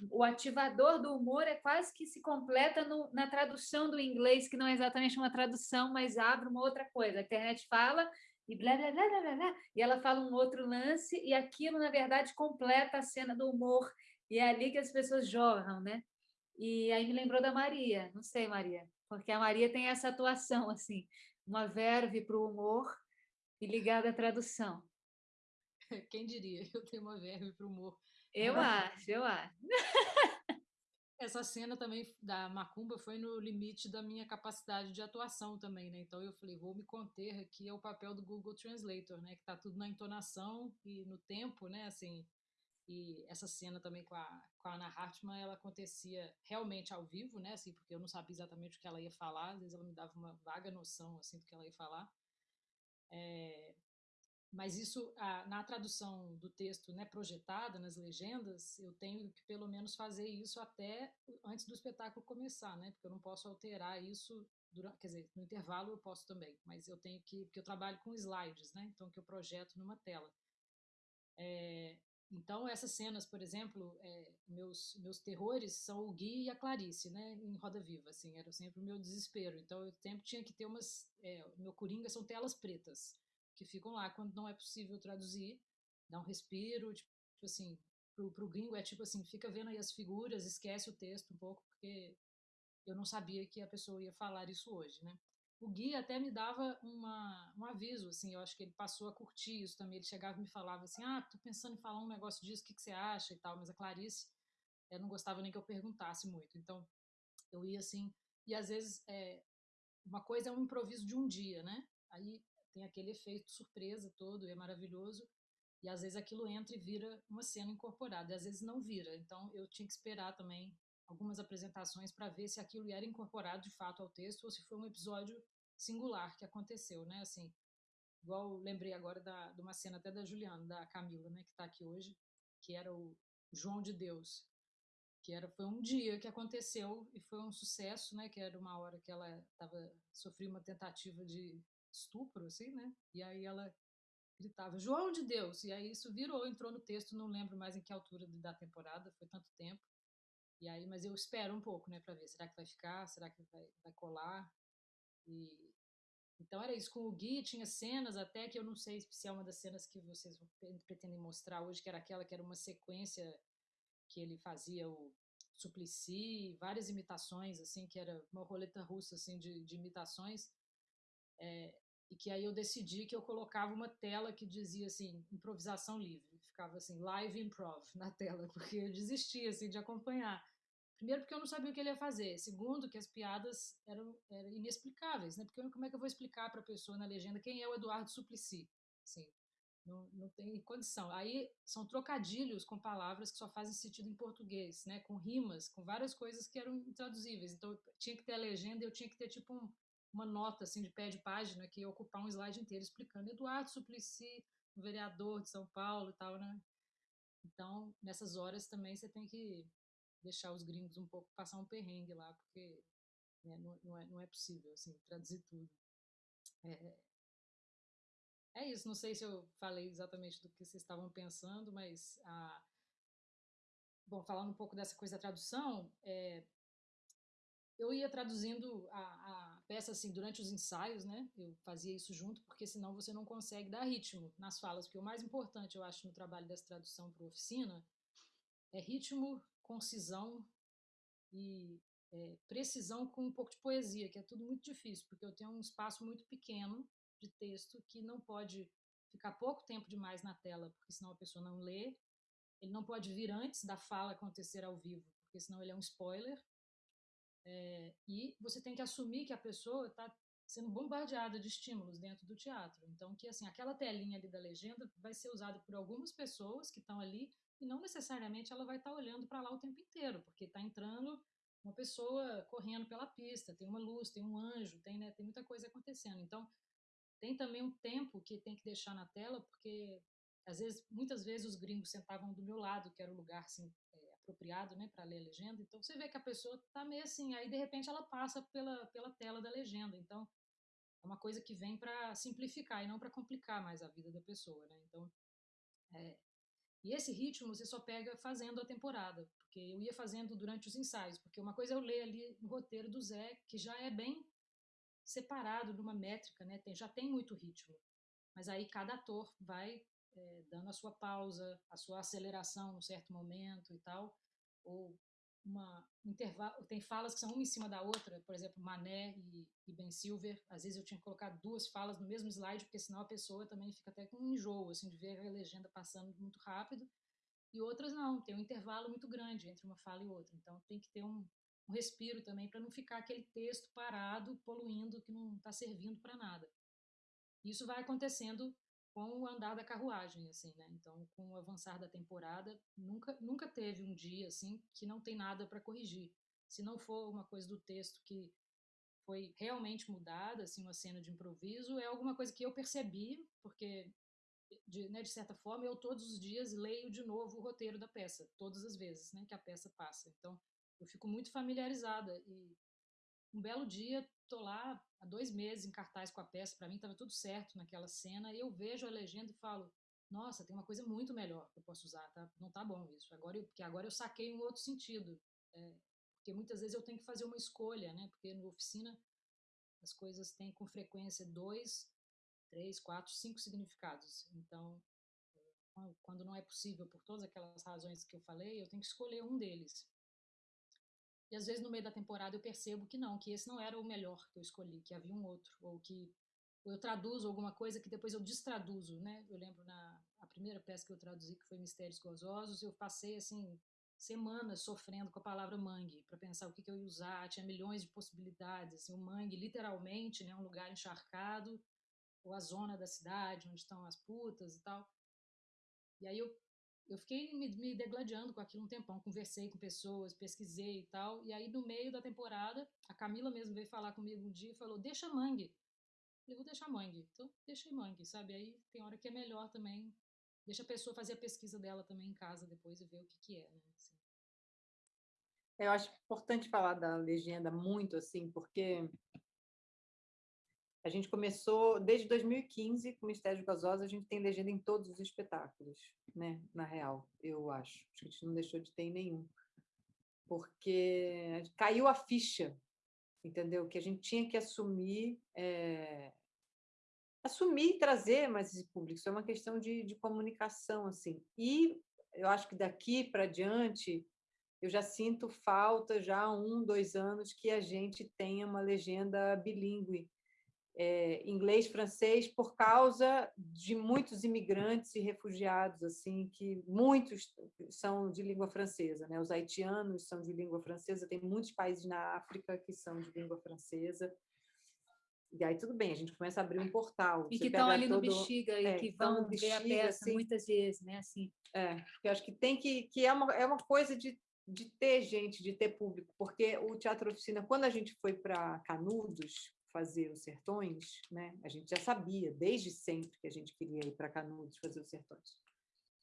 o ativador do humor é quase que se completa no, na tradução do inglês, que não é exatamente uma tradução, mas abre uma outra coisa. A internet fala e blá, blá, blá, blá, blá, e ela fala um outro lance, e aquilo, na verdade, completa a cena do humor, e é ali que as pessoas jorram, né? E aí me lembrou da Maria, não sei, Maria, porque a Maria tem essa atuação, assim, uma verve para o humor e ligada à tradução. Quem diria? Eu tenho uma verve para o humor. Eu acho, eu acho. Essa cena também da Macumba foi no limite da minha capacidade de atuação também, né? Então eu falei, vou me conter aqui ao papel do Google Translator, né? Que tá tudo na entonação e no tempo, né? Assim, e essa cena também com a, com a Ana Hartmann, ela acontecia realmente ao vivo, né? Assim, porque eu não sabia exatamente o que ela ia falar, às vezes ela me dava uma vaga noção, assim, do que ela ia falar. É, mas isso, na tradução do texto né, projetada, nas legendas, eu tenho que pelo menos fazer isso até antes do espetáculo começar, né? Porque eu não posso alterar isso, durante, quer dizer, no intervalo eu posso também, mas eu tenho que, porque eu trabalho com slides, né? Então, que eu projeto numa tela. É, então, essas cenas, por exemplo, é, meus, meus terrores são o Gui e a Clarice, né, em Roda Viva, assim, era sempre o meu desespero. Então, eu sempre tinha que ter umas... É, meu coringa são telas pretas que ficam lá quando não é possível traduzir, dá um respiro, tipo, assim, pro, pro gringo é tipo assim, fica vendo aí as figuras, esquece o texto um pouco, porque eu não sabia que a pessoa ia falar isso hoje, né? O Gui até me dava uma, um aviso, assim, eu acho que ele passou a curtir isso também, ele chegava e me falava assim, ah, tô pensando em falar um negócio disso, o que, que você acha e tal, mas a Clarice, eu não gostava nem que eu perguntasse muito, então eu ia assim, e às vezes é, uma coisa é um improviso de um dia, né? Aí tem aquele efeito surpresa todo, é maravilhoso, e às vezes aquilo entra e vira uma cena incorporada, e às vezes não vira. Então eu tinha que esperar também algumas apresentações para ver se aquilo era incorporado de fato ao texto ou se foi um episódio singular que aconteceu, né? Assim, igual lembrei agora da, de uma cena até da Juliana, da Camila, né, que está aqui hoje, que era o João de Deus, que era foi um dia que aconteceu e foi um sucesso, né, que era uma hora que ela tava sofreu uma tentativa de estupro, assim, né? E aí ela gritava João de Deus, e aí isso virou, entrou no texto, não lembro mais em que altura da temporada, foi tanto tempo. E aí, mas eu espero um pouco, né, para ver, será que vai ficar, será que vai, vai colar? E então era isso, com o Gui tinha cenas até que eu não sei se é uma das cenas que vocês pretendem mostrar hoje, que era aquela que era uma sequência que ele fazia o Suplicy, várias imitações, assim, que era uma roleta russa, assim, de, de imitações, é, e que aí eu decidi que eu colocava uma tela que dizia, assim, improvisação livre, ficava assim, live improv na tela, porque eu desistia, assim, de acompanhar. Primeiro, porque eu não sabia o que ele ia fazer. Segundo, que as piadas eram, eram inexplicáveis, né? Porque eu, como é que eu vou explicar para a pessoa na legenda quem é o Eduardo Suplicy? Assim, não, não tem condição. Aí são trocadilhos com palavras que só fazem sentido em português, né? Com rimas, com várias coisas que eram intraduzíveis. Então, tinha que ter a legenda e eu tinha que ter, tipo, um, uma nota, assim, de pé de página que ia ocupar um slide inteiro explicando Eduardo Suplicy, vereador de São Paulo e tal, né? Então, nessas horas também você tem que deixar os gringos um pouco passar um perrengue lá, porque né, não, não, é, não é possível, assim, traduzir tudo. É, é isso, não sei se eu falei exatamente do que vocês estavam pensando, mas, a, bom, falando um pouco dessa coisa da tradução, é, eu ia traduzindo a, a, peça assim durante os ensaios, né? Eu fazia isso junto, porque senão você não consegue dar ritmo nas falas, porque o mais importante, eu acho, no trabalho dessa tradução para oficina é ritmo, concisão e é, precisão com um pouco de poesia, que é tudo muito difícil, porque eu tenho um espaço muito pequeno de texto que não pode ficar pouco tempo demais na tela, porque senão a pessoa não lê. Ele não pode vir antes da fala acontecer ao vivo, porque senão ele é um spoiler. É, e você tem que assumir que a pessoa está sendo bombardeada de estímulos dentro do teatro. Então, que assim, aquela telinha ali da legenda vai ser usada por algumas pessoas que estão ali e não necessariamente ela vai estar tá olhando para lá o tempo inteiro, porque está entrando uma pessoa correndo pela pista, tem uma luz, tem um anjo, tem, né, tem muita coisa acontecendo. Então, tem também um tempo que tem que deixar na tela, porque às vezes, muitas vezes os gringos sentavam do meu lado, que era o lugar assim, é, apropriado né, para ler a legenda. Então você vê que a pessoa está meio assim, aí de repente ela passa pela, pela tela da legenda. Então é uma coisa que vem para simplificar e não para complicar mais a vida da pessoa. Né? Então, é, e esse ritmo você só pega fazendo a temporada, porque eu ia fazendo durante os ensaios, porque uma coisa é eu ler ali no roteiro do Zé, que já é bem separado numa métrica, né? Tem, já tem muito ritmo, mas aí cada ator vai é, dando a sua pausa, a sua aceleração num certo momento e tal, ou uma intervalo, tem falas que são uma em cima da outra, por exemplo, Mané e, e, Ben Silver, às vezes eu tinha que colocar duas falas no mesmo slide, porque senão a pessoa também fica até com um enjoo, assim, de ver a legenda passando muito rápido, e outras não, tem um intervalo muito grande entre uma fala e outra, então tem que ter um, um respiro também, para não ficar aquele texto parado, poluindo, que não está servindo para nada. Isso vai acontecendo com o andar da carruagem, assim, né? Então, com o avançar da temporada, nunca, nunca teve um dia, assim, que não tem nada para corrigir. Se não for uma coisa do texto que foi realmente mudada, assim, uma cena de improviso, é alguma coisa que eu percebi, porque, de, né, de certa forma, eu todos os dias leio de novo o roteiro da peça, todas as vezes, né, que a peça passa. Então, eu fico muito familiarizada e um belo dia tô lá há dois meses em cartaz com a peça, para mim estava tudo certo naquela cena, e eu vejo a legenda e falo, nossa, tem uma coisa muito melhor que eu posso usar, tá? Não tá bom isso. Agora eu, porque agora eu saquei um outro sentido. É, porque muitas vezes eu tenho que fazer uma escolha, né? Porque no oficina as coisas têm com frequência dois, três, quatro, cinco significados. Então, quando não é possível por todas aquelas razões que eu falei, eu tenho que escolher um deles. E às vezes no meio da temporada eu percebo que não, que esse não era o melhor que eu escolhi, que havia um outro, ou que eu traduzo alguma coisa que depois eu destraduzo, né? Eu lembro na a primeira peça que eu traduzi, que foi Mistérios Gozosos, eu passei assim semanas sofrendo com a palavra mangue para pensar o que, que, eu ia usar, tinha milhões de possibilidades, assim, o mangue literalmente, né, um lugar encharcado, ou a zona da cidade onde estão as putas e tal. E aí eu, eu fiquei me, me degladiando com aquilo um tempão, conversei com pessoas, pesquisei e tal. E aí, no meio da temporada, a Camila mesmo veio falar comigo um dia e falou: Deixa mangue. Eu vou deixar mangue. Então, deixei mangue, sabe? Aí tem hora que é melhor também. Deixa a pessoa fazer a pesquisa dela também em casa depois e ver o que, que é, né? Assim. Eu acho importante falar da legenda muito, assim, porque a gente começou, desde 2015, com o Mistério Gasosa, a gente tem legenda em todos os espetáculos, né? Na real, eu acho. A gente não deixou de ter em nenhum. Porque caiu a ficha, entendeu? Que a gente tinha que assumir... É... Assumir e trazer mais esse público. Isso é uma questão de, de comunicação, assim. E eu acho que daqui para diante eu já sinto falta, já há um, dois anos, que a gente tenha uma legenda bilíngue, é, inglês, francês, por causa de muitos imigrantes e refugiados, assim, que muitos são de língua francesa, né? Os haitianos são de língua francesa, tem muitos países na África que são de língua francesa. E aí tudo bem, a gente começa a abrir um portal. E que estão ali todo... no Bexiga e é, que vão bexiga, ver a peça assim, muitas vezes, né? Assim. É, eu acho que tem que que é uma é uma coisa de de ter gente, de ter público, porque o Teatro Oficina, quando a gente foi para Canudos fazer os Sertões, né, a gente já sabia desde sempre que a gente queria ir para Canudos fazer os Sertões.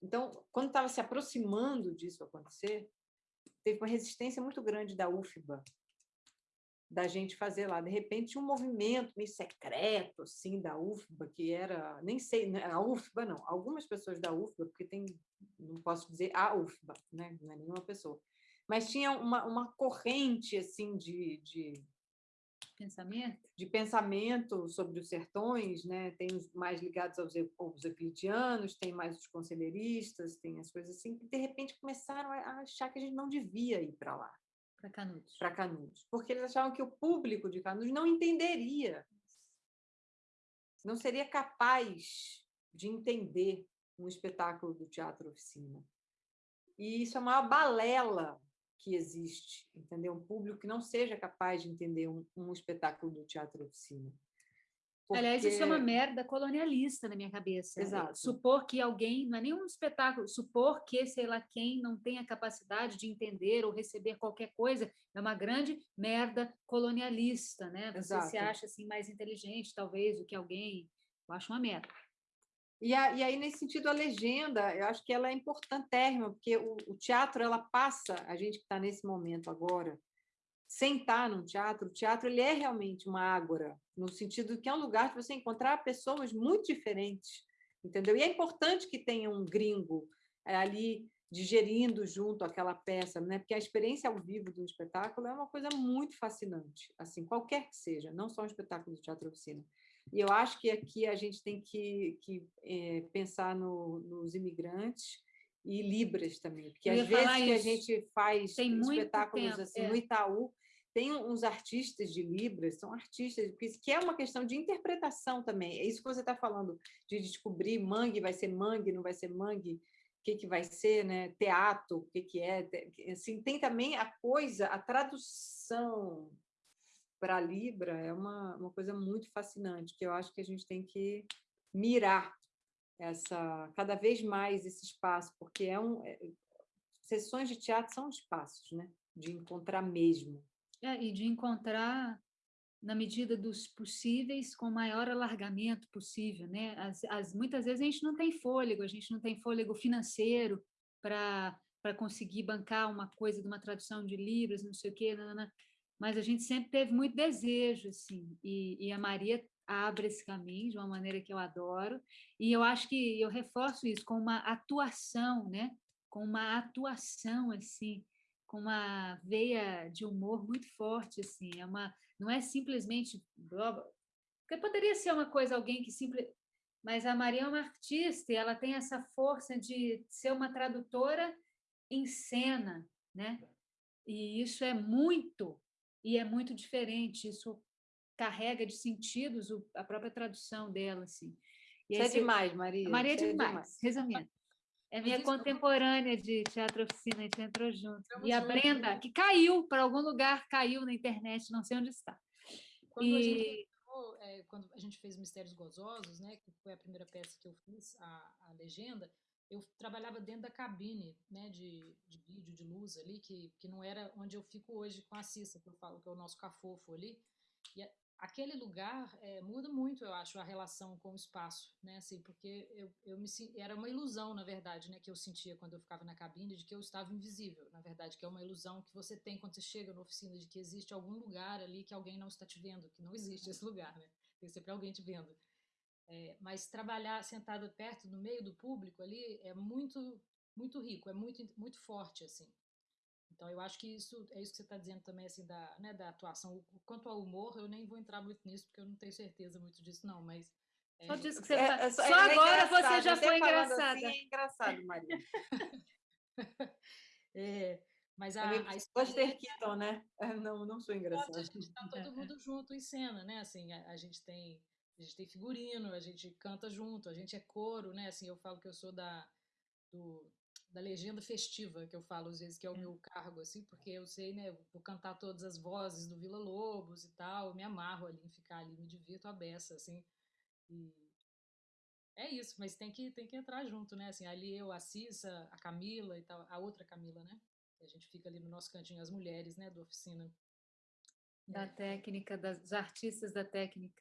Então, quando estava se aproximando disso acontecer, teve uma resistência muito grande da UFBA, da gente fazer lá. De repente, um movimento meio secreto, assim, da UFBA, que era, nem sei, né, a UFBA não, algumas pessoas da UFBA, porque tem, não posso dizer a UFBA, né, não é nenhuma pessoa, mas tinha uma, uma corrente assim de, de pensamento? De pensamento sobre os sertões, né? Tem os mais ligados aos, aos euclidianos, tem mais os conselheiristas, tem as coisas assim que de repente começaram a achar que a gente não devia ir para lá, para Canudos, para Canudos, porque eles achavam que o público de Canudos não entenderia, não seria capaz de entender um espetáculo do teatro oficina. E isso é uma balela que existe, entendeu? Um público que não seja capaz de entender um, um espetáculo do teatro oficina. Porque... Aliás, isso é uma merda colonialista na minha cabeça. Exato. Supor que alguém, não é nenhum espetáculo, supor que, sei lá, quem não tem a capacidade de entender ou receber qualquer coisa, é uma grande merda colonialista, né? Você Exato. se acha assim mais inteligente, talvez, do que alguém. Eu acho uma merda. E, a, e, aí, nesse sentido, a legenda, eu acho que ela é importantérrima, porque o, o teatro, ela passa, a gente que está nesse momento agora, sentar num teatro, o teatro ele é realmente uma ágora, no sentido que é um lugar que você encontrar pessoas muito diferentes, entendeu? E é importante que tenha um gringo é, ali digerindo junto aquela peça, né? Porque a experiência ao vivo de um espetáculo é uma coisa muito fascinante, assim, qualquer que seja, não só um espetáculo de teatro oficina. E eu acho que aqui a gente tem que, que é, pensar no, nos imigrantes e Libras também, porque às vezes que a gente faz tem espetáculos tempo, assim é. no Itaú, tem uns artistas de Libras, são artistas, que é uma questão de interpretação também. É isso que você está falando, de descobrir mangue, vai ser mangue, não vai ser mangue, o que, que vai ser, né? teatro, o que, que é. Assim, tem também a coisa, a tradução para a Libra é uma, uma coisa muito fascinante, que eu acho que a gente tem que mirar essa cada vez mais esse espaço, porque é um é, sessões de teatro são espaços, né, de encontrar mesmo. É, e de encontrar na medida dos possíveis com o maior alargamento possível, né? As, as, muitas vezes a gente não tem fôlego, a gente não tem fôlego financeiro para conseguir bancar uma coisa de uma tradução de libras, não sei o quê, não mas a gente sempre teve muito desejo, assim, e, e, a Maria abre esse caminho de uma maneira que eu adoro, e eu acho que eu reforço isso com uma atuação, né? com uma atuação, assim, com uma veia de humor muito forte, assim, é uma, não é simplesmente... Porque poderia ser uma coisa, alguém que simplesmente... Mas a Maria é uma artista e ela tem essa força de ser uma tradutora em cena, né? E isso é muito e é muito diferente, isso carrega de sentidos a própria tradução dela. Assim. E Isso é demais, Maria. Maria é demais, demais. resumindo. É minha contemporânea de teatro oficina, a gente entrou junto. e a Brenda, que caiu para algum lugar, caiu na internet, não sei onde está. Quando e... a gente é, quando a gente fez Mistérios Gozosos, né, que foi a primeira peça que eu fiz, a, a legenda, eu trabalhava dentro da cabine né, de, de vídeo, de luz ali, que, que não era onde eu fico hoje com a Cissa, que eu falo que é o nosso cafofo ali. E aquele lugar é, muda muito, eu acho, a relação com o espaço, né? Assim, porque eu, eu me era uma ilusão, na verdade, né, que eu sentia quando eu ficava na cabine de que eu estava invisível. Na verdade, que é uma ilusão que você tem quando você chega na oficina de que existe algum lugar ali que alguém não está te vendo, que não existe esse lugar, né? Tem sempre alguém te vendo. É, mas trabalhar sentado perto, no meio do público ali, é muito muito rico, é muito muito forte assim. Então, eu acho que isso é isso que você está dizendo também, assim, da, né, da atuação. Quanto ao humor, eu nem vou entrar muito nisso, porque eu não tenho certeza muito disso, não, mas... É... Só disso que você é, é, só, só é agora você já foi engraçada. Assim, é engraçado, Maria. é, mas a, a Buster Keaton, né? Não, não sou engraçada. A gente está todo mundo junto em cena, né? Assim, a, a, gente tem a gente tem figurino, a gente canta junto, a gente é coro, né? Assim, eu falo que eu sou da do, da legenda festiva, que eu falo às vezes, que é o meu cargo, assim, porque eu sei, né, vou cantar todas as vozes do Vila Lobos e tal, eu me amarro ali em ficar ali, me divirto a beça, assim, e é isso, mas tem que, tem que entrar junto, né, assim, ali eu, a Cissa, a Camila e tal, a outra Camila, né, a gente fica ali no nosso cantinho, as mulheres, né, da oficina. Da é. técnica, das, dos artistas da técnica,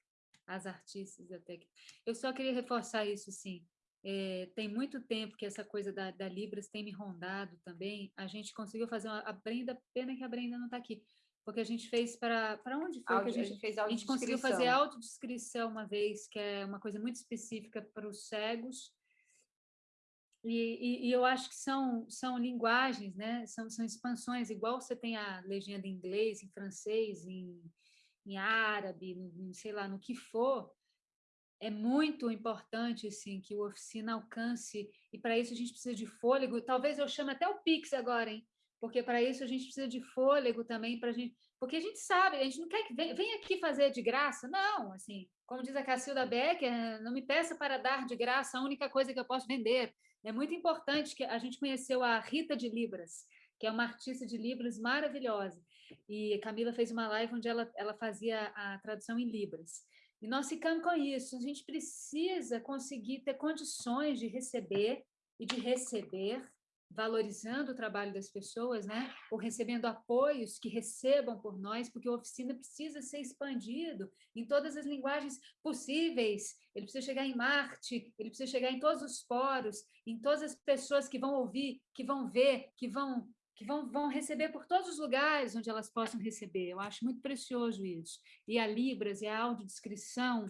as artistas da técnica. Eu só queria reforçar isso, sim, é, tem muito tempo que essa coisa da, da, Libras tem me rondado também. A gente conseguiu fazer uma, a Brenda, pena que a Brenda não está aqui, porque a gente fez para para onde foi que a gente, a gente fez A gente conseguiu fazer autodescrição uma vez, que é uma coisa muito específica para os cegos. E, e, e, eu acho que são são linguagens, né? São são expansões, igual você tem a legenda em inglês, em francês, em, em árabe, no, sei lá, no que for é muito importante assim, que o oficina alcance, e para isso a gente precisa de fôlego. Talvez eu chame até o Pix agora, hein? porque para isso a gente precisa de fôlego também, para gente, porque a gente sabe, a gente não quer que venha, aqui fazer de graça, não, assim, como diz a Cacilda Becker, não me peça para dar de graça a única coisa que eu posso vender. É muito importante que a gente conheceu a Rita de Libras, que é uma artista de Libras maravilhosa, e Camila fez uma live onde ela, ela fazia a tradução em Libras. E nós ficamos com isso. A gente precisa conseguir ter condições de receber e de receber, valorizando o trabalho das pessoas, né? ou recebendo apoios que recebam por nós, porque a oficina precisa ser expandido em todas as linguagens possíveis. Ele precisa chegar em Marte, ele precisa chegar em todos os poros, em todas as pessoas que vão ouvir, que vão ver, que vão que vão, vão receber por todos os lugares onde elas possam receber. Eu acho muito precioso isso. E a Libras, e a audiodescrição,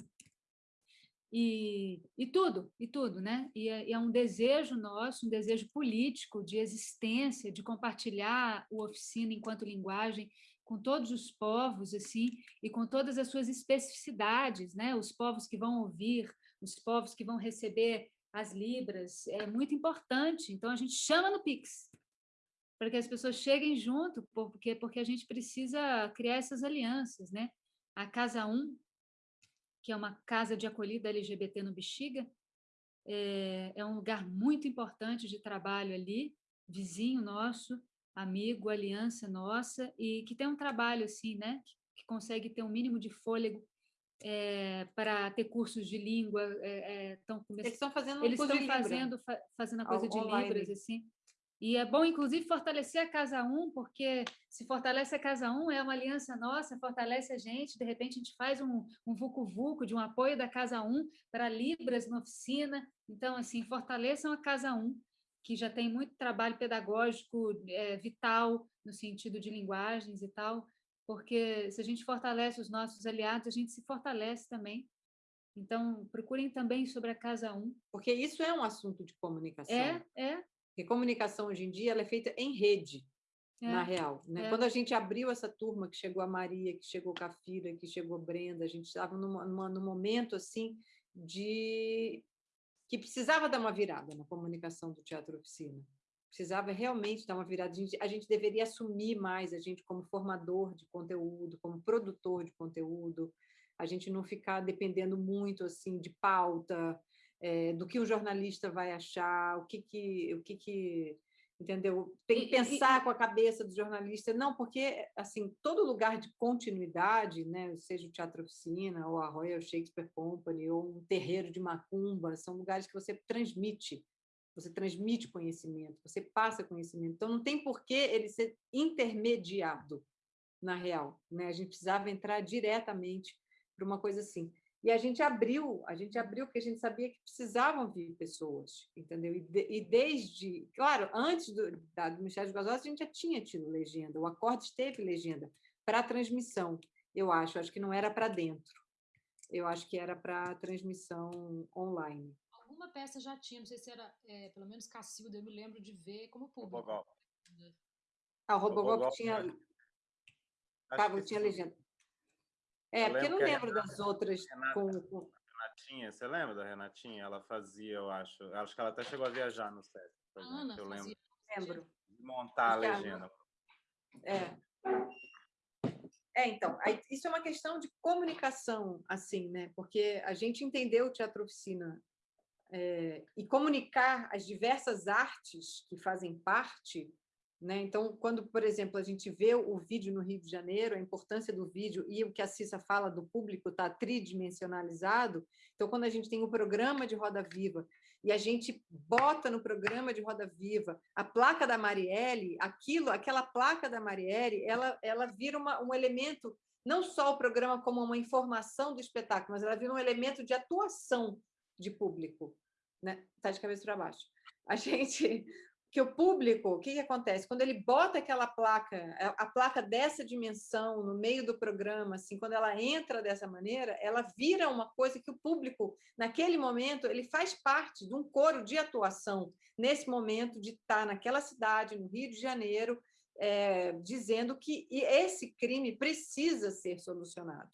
e, e tudo, e tudo, né? E é, e é, um desejo nosso, um desejo político de existência, de compartilhar o oficina enquanto linguagem com todos os povos, assim, e com todas as suas especificidades, né? Os povos que vão ouvir, os povos que vão receber as libras, é muito importante. Então, a gente chama no Pix, para que as pessoas cheguem junto, porque, porque a gente precisa criar essas alianças. Né? A Casa 1, que é uma casa de acolhida LGBT no Bexiga, é, é um lugar muito importante de trabalho ali, vizinho nosso, amigo, aliança nossa, e que tem um trabalho assim, né, que consegue ter um mínimo de fôlego é, para ter cursos de língua. É, é, tão eles estão fazendo um eles estão fazendo, fa fazendo a coisa de Libras, assim. E é bom, inclusive, fortalecer a Casa 1, porque se fortalece a Casa 1, é uma aliança nossa, fortalece a gente, de repente a gente faz um, um vucu-vucu de um apoio da Casa 1 para Libras na oficina. Então, assim, fortaleçam a Casa 1, que já tem muito trabalho pedagógico é, vital no sentido de linguagens e tal, porque se a gente fortalece os nossos aliados, a gente se fortalece também. Então, procurem também sobre a Casa 1. Porque isso é um assunto de comunicação. É, é. Porque comunicação hoje em dia ela é feita em rede, é, na real. Né? É. Quando a gente abriu essa turma, que chegou a Maria, que chegou a Cafira, que chegou a Brenda, a gente estava num momento assim de que precisava dar uma virada na comunicação do Teatro Oficina. Precisava realmente dar uma virada. A gente, a gente deveria assumir mais a gente como formador de conteúdo, como produtor de conteúdo, a gente não ficar dependendo muito assim de pauta, é, do que o jornalista vai achar, o que, que, o que, que entendeu? Tem que pensar com a cabeça do jornalista, não, porque assim todo lugar de continuidade, né, seja o Teatro Oficina ou a Royal Shakespeare Company ou um terreiro de macumba, são lugares que você transmite, você transmite conhecimento, você passa conhecimento. Então não tem por que ele ser intermediado na real, né? A gente precisava entrar diretamente para uma coisa assim. E a gente abriu, a gente abriu porque a gente sabia que precisavam vir pessoas, entendeu? E, de, e desde, claro, antes do, da, do Ministério dos a gente já tinha tido legenda, o acorde teve legenda para transmissão, eu acho, acho que não era para dentro, eu acho que era para transmissão online. Alguma peça já tinha, não sei se era, é, pelo menos Cacilda, eu me lembro de ver como público. Robogol. Ah, o Robogol tinha... Né? Tava, tinha legenda. É, porque eu não lembro das outras Renata, com, com... Renatinha, você lembra da Renatinha? Ela fazia, eu acho. Acho que ela até chegou a viajar no set. Ana, eu lembro. Lembro. Montar a legenda. É. É, então, isso é uma questão de comunicação, assim, né? Porque a gente entendeu o teatro oficina é, e comunicar as diversas artes que fazem parte né? Então, quando, por exemplo, a gente vê o vídeo no Rio de Janeiro, a importância do vídeo e o que a Cissa fala do público está tridimensionalizado, então, quando a gente tem um programa de Roda Viva e a gente bota no programa de Roda Viva a placa da Marielle, aquilo, aquela placa da Marielle, ela, ela vira uma, um elemento, não só o programa como uma informação do espetáculo, mas ela vira um elemento de atuação de público. Né? Tá de cabeça para baixo. A gente, que o público, o que, que, acontece? Quando ele bota aquela placa, a placa dessa dimensão no meio do programa, assim, quando ela entra dessa maneira, ela vira uma coisa que o público, naquele momento, ele faz parte de um coro de atuação, nesse momento de estar naquela cidade, no Rio de Janeiro, é, dizendo que esse crime precisa ser solucionado.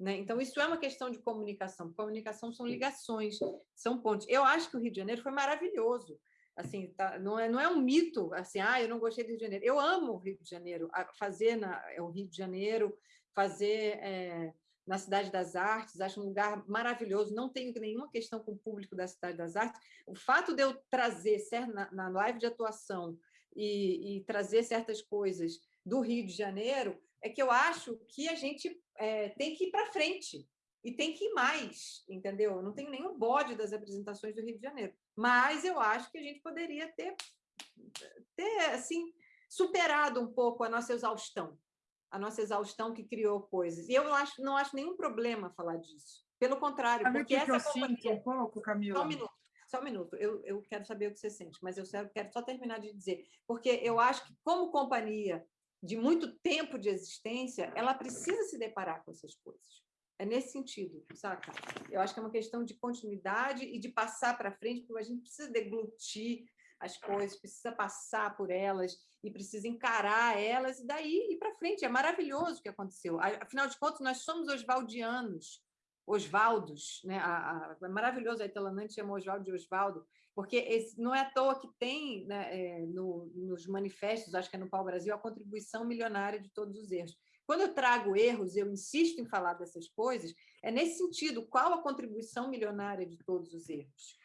Né? Então, isso é uma questão de comunicação. Comunicação são ligações, são pontes. Eu acho que o Rio de Janeiro foi maravilhoso assim, tá, não, é, não é um mito, assim, ah, eu não gostei do Rio de Janeiro. Eu amo o Rio de Janeiro, fazer na, é o Rio de Janeiro, fazer é, na Cidade das Artes, acho um lugar maravilhoso, não tenho nenhuma questão com o público da Cidade das Artes. O fato de eu trazer, certo, na, na live de atuação, e, e, trazer certas coisas do Rio de Janeiro, é que eu acho que a gente é, tem que ir para frente, e tem que ir mais, entendeu? Eu não tenho nenhum bode das apresentações do Rio de Janeiro, mas eu acho que a gente poderia ter, ter assim, superado um pouco a nossa exaustão, a nossa exaustão que criou coisas. E eu não acho, não acho nenhum problema falar disso. Pelo contrário, Sabe porque que essa eu companhia... sinto um pouco, Camila? Só um minuto. Só um minuto, eu, eu quero saber o que você sente, mas eu quero só terminar de dizer, porque eu acho que, como companhia de muito tempo de existência, ela precisa se deparar com essas coisas. É nesse sentido, saca? Eu acho que é uma questão de continuidade e de passar para frente, porque a gente precisa deglutir as coisas, precisa passar por elas e precisa encarar elas e daí ir para frente. É maravilhoso o que aconteceu. Afinal de contas, nós somos osvaldianos, Osvaldos, né? A, a, é maravilhoso, a Itelanante chama Osvaldo de Osvaldo, porque esse, não é à toa que tem né, é, no, nos manifestos, acho que é no Pau Brasil, a contribuição milionária de todos os erros. Quando eu trago erros, eu insisto em falar dessas coisas, é nesse sentido, qual a contribuição milionária de todos os erros?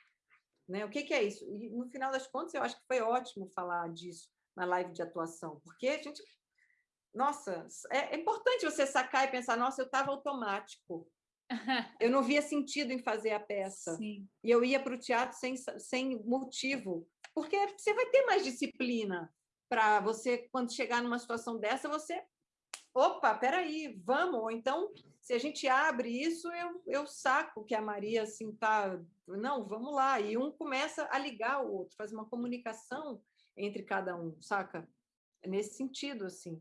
Né? O que, que é isso? E, no final das contas, eu acho que foi ótimo falar disso na live de atuação, porque a gente... Nossa, é, é importante você sacar e pensar, nossa, eu estava automático, eu não via sentido em fazer a peça. Sim. E eu ia para o teatro sem, sem motivo, porque você vai ter mais disciplina para você, quando chegar numa situação dessa, você opa, peraí, vamos, ou então, se a gente abre isso, eu, eu saco que a Maria, assim, tá, não, vamos lá, e um começa a ligar o outro, faz uma comunicação entre cada um, saca? É nesse sentido, assim.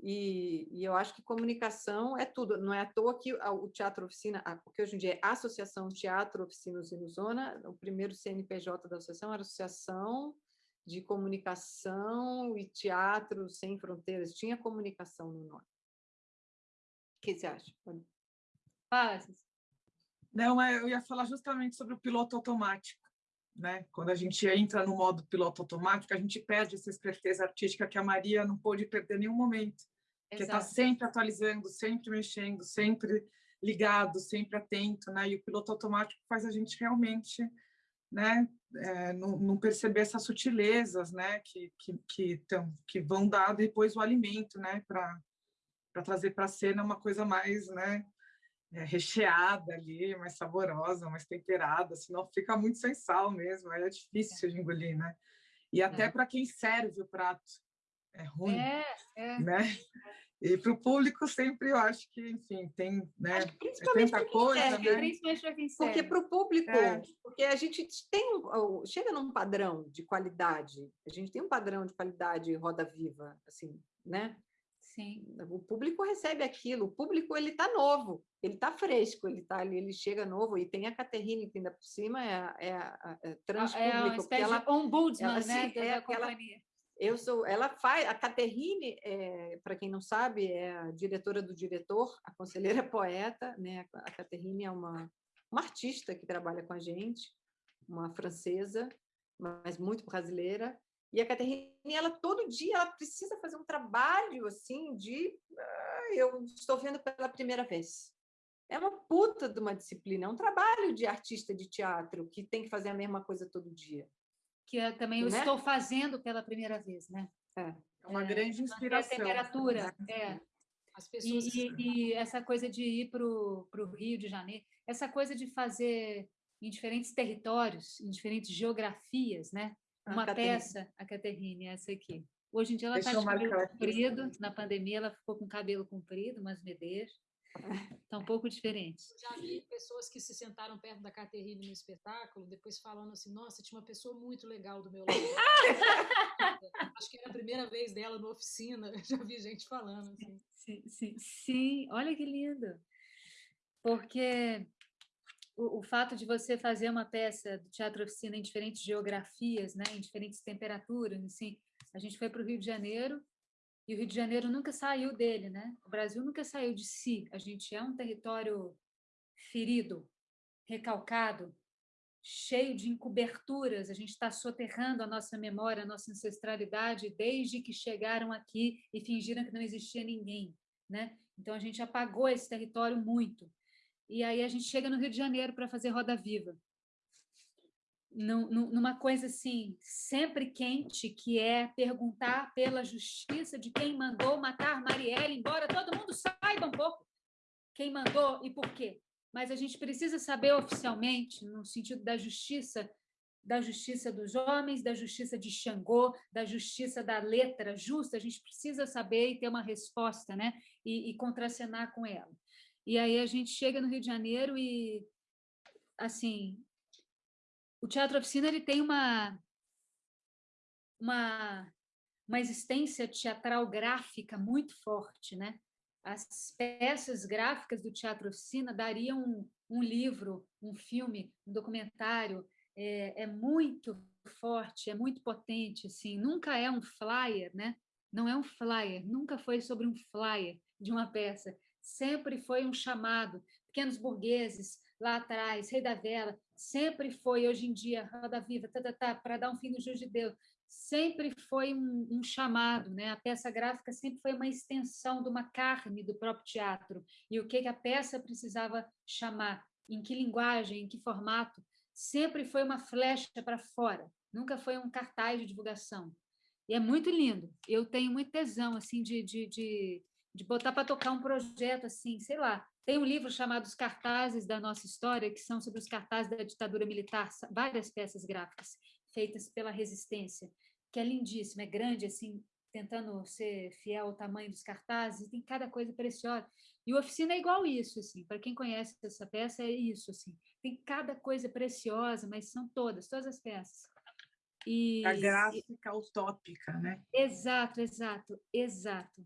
E, e, eu acho que comunicação é tudo, não é à toa que o Teatro Oficina, porque hoje em dia é Associação Teatro Oficina Zona, o primeiro CNPJ da associação era Associação de comunicação e teatro sem fronteiras, tinha comunicação no nome. O que você acha? Fala, Não, é, eu ia falar justamente sobre o piloto automático. Né? Quando a gente entra no modo piloto automático, a gente perde essa esperteza artística que a Maria não pôde perder em nenhum momento. Que está sempre atualizando, sempre mexendo, sempre ligado, sempre atento, né? E o piloto automático faz a gente realmente né, é, não, não, perceber essas sutilezas, né, que, que, que, tão, que vão dar depois o alimento, né, para trazer para a cena uma coisa mais, né, é, recheada ali, mais saborosa, mais temperada, senão fica muito sem sal mesmo, é difícil de engolir, né? E até é. para quem serve o prato é ruim, é, é. né? E para o público sempre eu acho que, enfim, tem, né? Principalmente tanta coisa, serve, né? Principalmente para quem serve. Porque para o público, é. porque a gente tem chega num padrão de qualidade, a gente tem um padrão de qualidade roda viva, assim, né? Sim. O público recebe aquilo, o público ele está novo, ele está fresco, ele tá ali, ele chega novo e tem a Caterine que ainda por cima é, a, é, é transpúblico. É uma espécie ela, de ombudsman, ela, né, é, da companhia. Eu sou, ela faz, a Caterine, é, para quem não sabe, é a diretora do diretor, a conselheira poeta, né? A Caterine é uma, uma artista que trabalha com a gente, uma francesa, mas muito brasileira. E a Caterine, ela todo dia, ela precisa fazer um trabalho assim de, ah, eu estou vendo pela primeira vez. É uma puta de uma disciplina, é um trabalho de artista de teatro que tem que fazer a mesma coisa todo dia que eu também eu né? estou fazendo pela primeira vez, né? É, é uma é, grande inspiração. A temperatura, né? é. As pessoas... E, e, e, essa coisa de ir para o Rio de Janeiro, essa coisa de fazer em diferentes territórios, em diferentes geografias, né? Uma a peça, a Caterine, essa aqui. Hoje em dia ela está de cabelo comprido, na pandemia ela ficou com cabelo comprido, umas medeiras. Está um pouco diferente. Eu já vi pessoas que se sentaram perto da Caterine no espetáculo, depois falando assim, nossa, tinha uma pessoa muito legal do meu lado. Acho que era a primeira vez dela na oficina, já vi gente falando assim. Sim, sim, sim. olha que lindo. Porque o, o, fato de você fazer uma peça do Teatro Oficina em diferentes geografias, né, em diferentes temperaturas, assim, a gente foi para o Rio de Janeiro e o Rio de Janeiro nunca saiu dele, né? O Brasil nunca saiu de si. A gente é um território ferido, recalcado, cheio de encoberturas. A gente está soterrando a nossa memória, a nossa ancestralidade desde que chegaram aqui e fingiram que não existia ninguém, né? Então a gente apagou esse território muito. E aí a gente chega no Rio de Janeiro para fazer Roda Viva numa coisa assim, sempre quente, que é perguntar pela justiça de quem mandou matar Marielle, embora todo mundo saiba um pouco quem mandou e por quê. Mas a gente precisa saber oficialmente, no sentido da justiça, da justiça dos homens, da justiça de Xangô, da justiça da letra justa, a gente precisa saber e ter uma resposta, né? E, e contracenar com ela. E aí a gente chega no Rio de Janeiro e, assim, o Teatro Oficina ele tem uma, uma, uma existência teatral gráfica muito forte. Né? As peças gráficas do Teatro Oficina dariam um, um livro, um filme, um documentário, é, é, muito forte, é muito potente, assim, nunca é um flyer, né? não é um flyer, nunca foi sobre um flyer de uma peça, sempre foi um chamado, pequenos burgueses, lá atrás, Rei da Vela, sempre foi, hoje em dia, Roda Viva, tá, tá, tá, para dar um fim no juiz de Deus, sempre foi um, um, chamado, né? a peça gráfica sempre foi uma extensão de uma carne do próprio teatro, e o que, que a peça precisava chamar, em que linguagem, em que formato, sempre foi uma flecha para fora, nunca foi um cartaz de divulgação. E é muito lindo, eu tenho muito tesão assim, de, de, de, de botar para tocar um projeto assim, sei lá, tem um livro chamado Os Cartazes da Nossa História, que são sobre os cartazes da ditadura militar, várias peças gráficas feitas pela resistência, que é lindíssimo, é grande, assim, tentando ser fiel ao tamanho dos cartazes, tem cada coisa preciosa. E o Oficina é igual isso, assim, para quem conhece essa peça, é isso, assim, tem cada coisa preciosa, mas são todas, todas as peças. E, a gráfica e... utópica, né? Exato, exato, exato.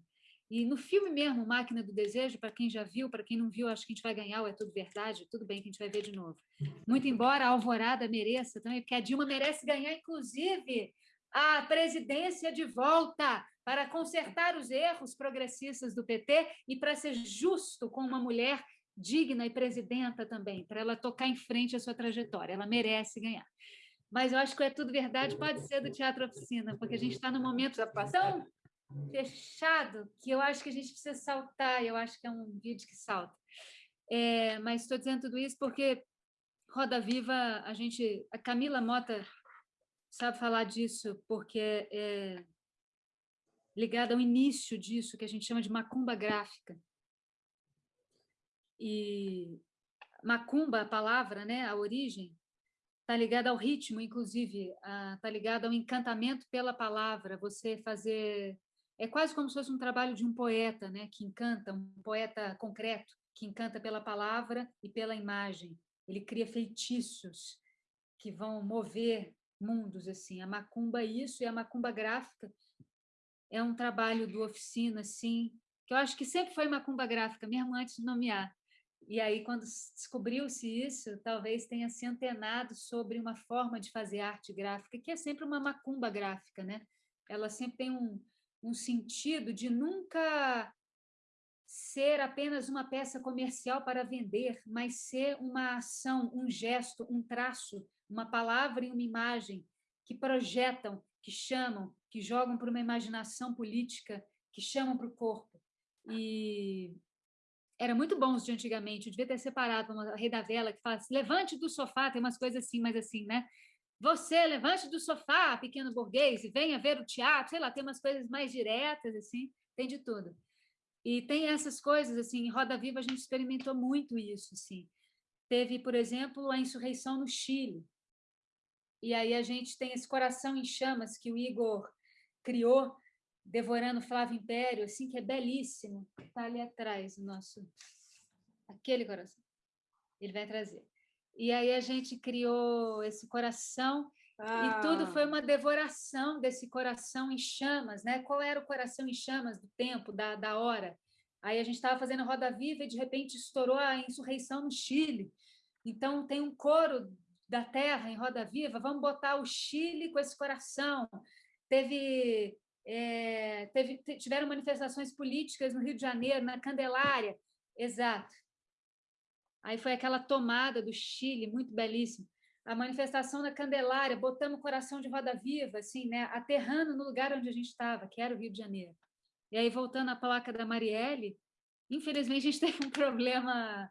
E no filme mesmo, Máquina do Desejo, para quem já viu, para quem não viu, acho que a gente vai ganhar, ou é tudo verdade, tudo bem que a gente vai ver de novo. Muito embora a Alvorada mereça também, porque a Dilma merece ganhar, inclusive, a presidência de volta para consertar os erros progressistas do PT e para ser justo com uma mulher digna e presidenta também, para ela tocar em frente a sua trajetória. Ela merece ganhar. Mas eu acho que é tudo verdade, pode ser do Teatro Oficina, porque a gente está num momento tão fechado que eu acho que a gente precisa saltar, eu acho que é um vídeo que salta. É, mas estou dizendo tudo isso porque Roda Viva, a gente, a Camila Mota sabe falar disso porque é ligada ao início disso, que a gente chama de macumba gráfica. E macumba, a palavra, né, a origem, está ligada ao ritmo, inclusive, está ligada ao encantamento pela palavra, você fazer... É quase como se fosse um trabalho de um poeta, né, que encanta, um poeta concreto, que encanta pela palavra e pela imagem. Ele cria feitiços que vão mover mundos, assim. A macumba isso, e a macumba gráfica é um trabalho do oficina, assim, que eu acho que sempre foi macumba gráfica, mesmo antes de nomear. E aí, quando descobriu-se isso, talvez tenha se antenado sobre uma forma de fazer arte gráfica, que é sempre uma macumba gráfica, né? Ela sempre tem um, um sentido de nunca ser apenas uma peça comercial para vender, mas ser uma ação, um gesto, um traço, uma palavra e uma imagem que projetam, que chamam, que jogam para uma imaginação política, que chamam para o corpo. E era muito bom os de antigamente, eu devia ter separado uma Rei da Vela, que fala assim, levante do sofá, tem umas coisas assim, mas assim, né? Você, levante do sofá, pequeno burguês, e venha ver o teatro, sei lá, tem umas coisas mais diretas, assim, tem de tudo. E tem essas coisas, assim, em Roda Viva a gente experimentou muito isso, assim. Teve, por exemplo, a insurreição no Chile. E aí a gente tem esse coração em chamas que o Igor criou, devorando Flávio Império, assim, que é belíssimo. Está ali atrás o nosso... Aquele coração. Ele vai trazer. E aí a gente criou esse coração ah. e tudo foi ah. uma devoração desse coração em chamas, né? Qual era o coração em chamas do tempo, da, da hora? Aí a gente estava fazendo Roda Viva e de repente estourou a insurreição no Chile. Então tem um coro da terra em Roda Viva, vamos botar o Chile com esse coração. Teve, é, teve tiveram manifestações políticas no Rio de Janeiro, na Candelária, exato. Aí foi aquela tomada do Chile, muito belíssimo a manifestação da Candelária, botando o coração de roda viva, assim, né, aterrando no lugar onde a gente estava, que era o Rio de Janeiro. E aí, voltando à placa da Marielle, infelizmente a gente teve um problema.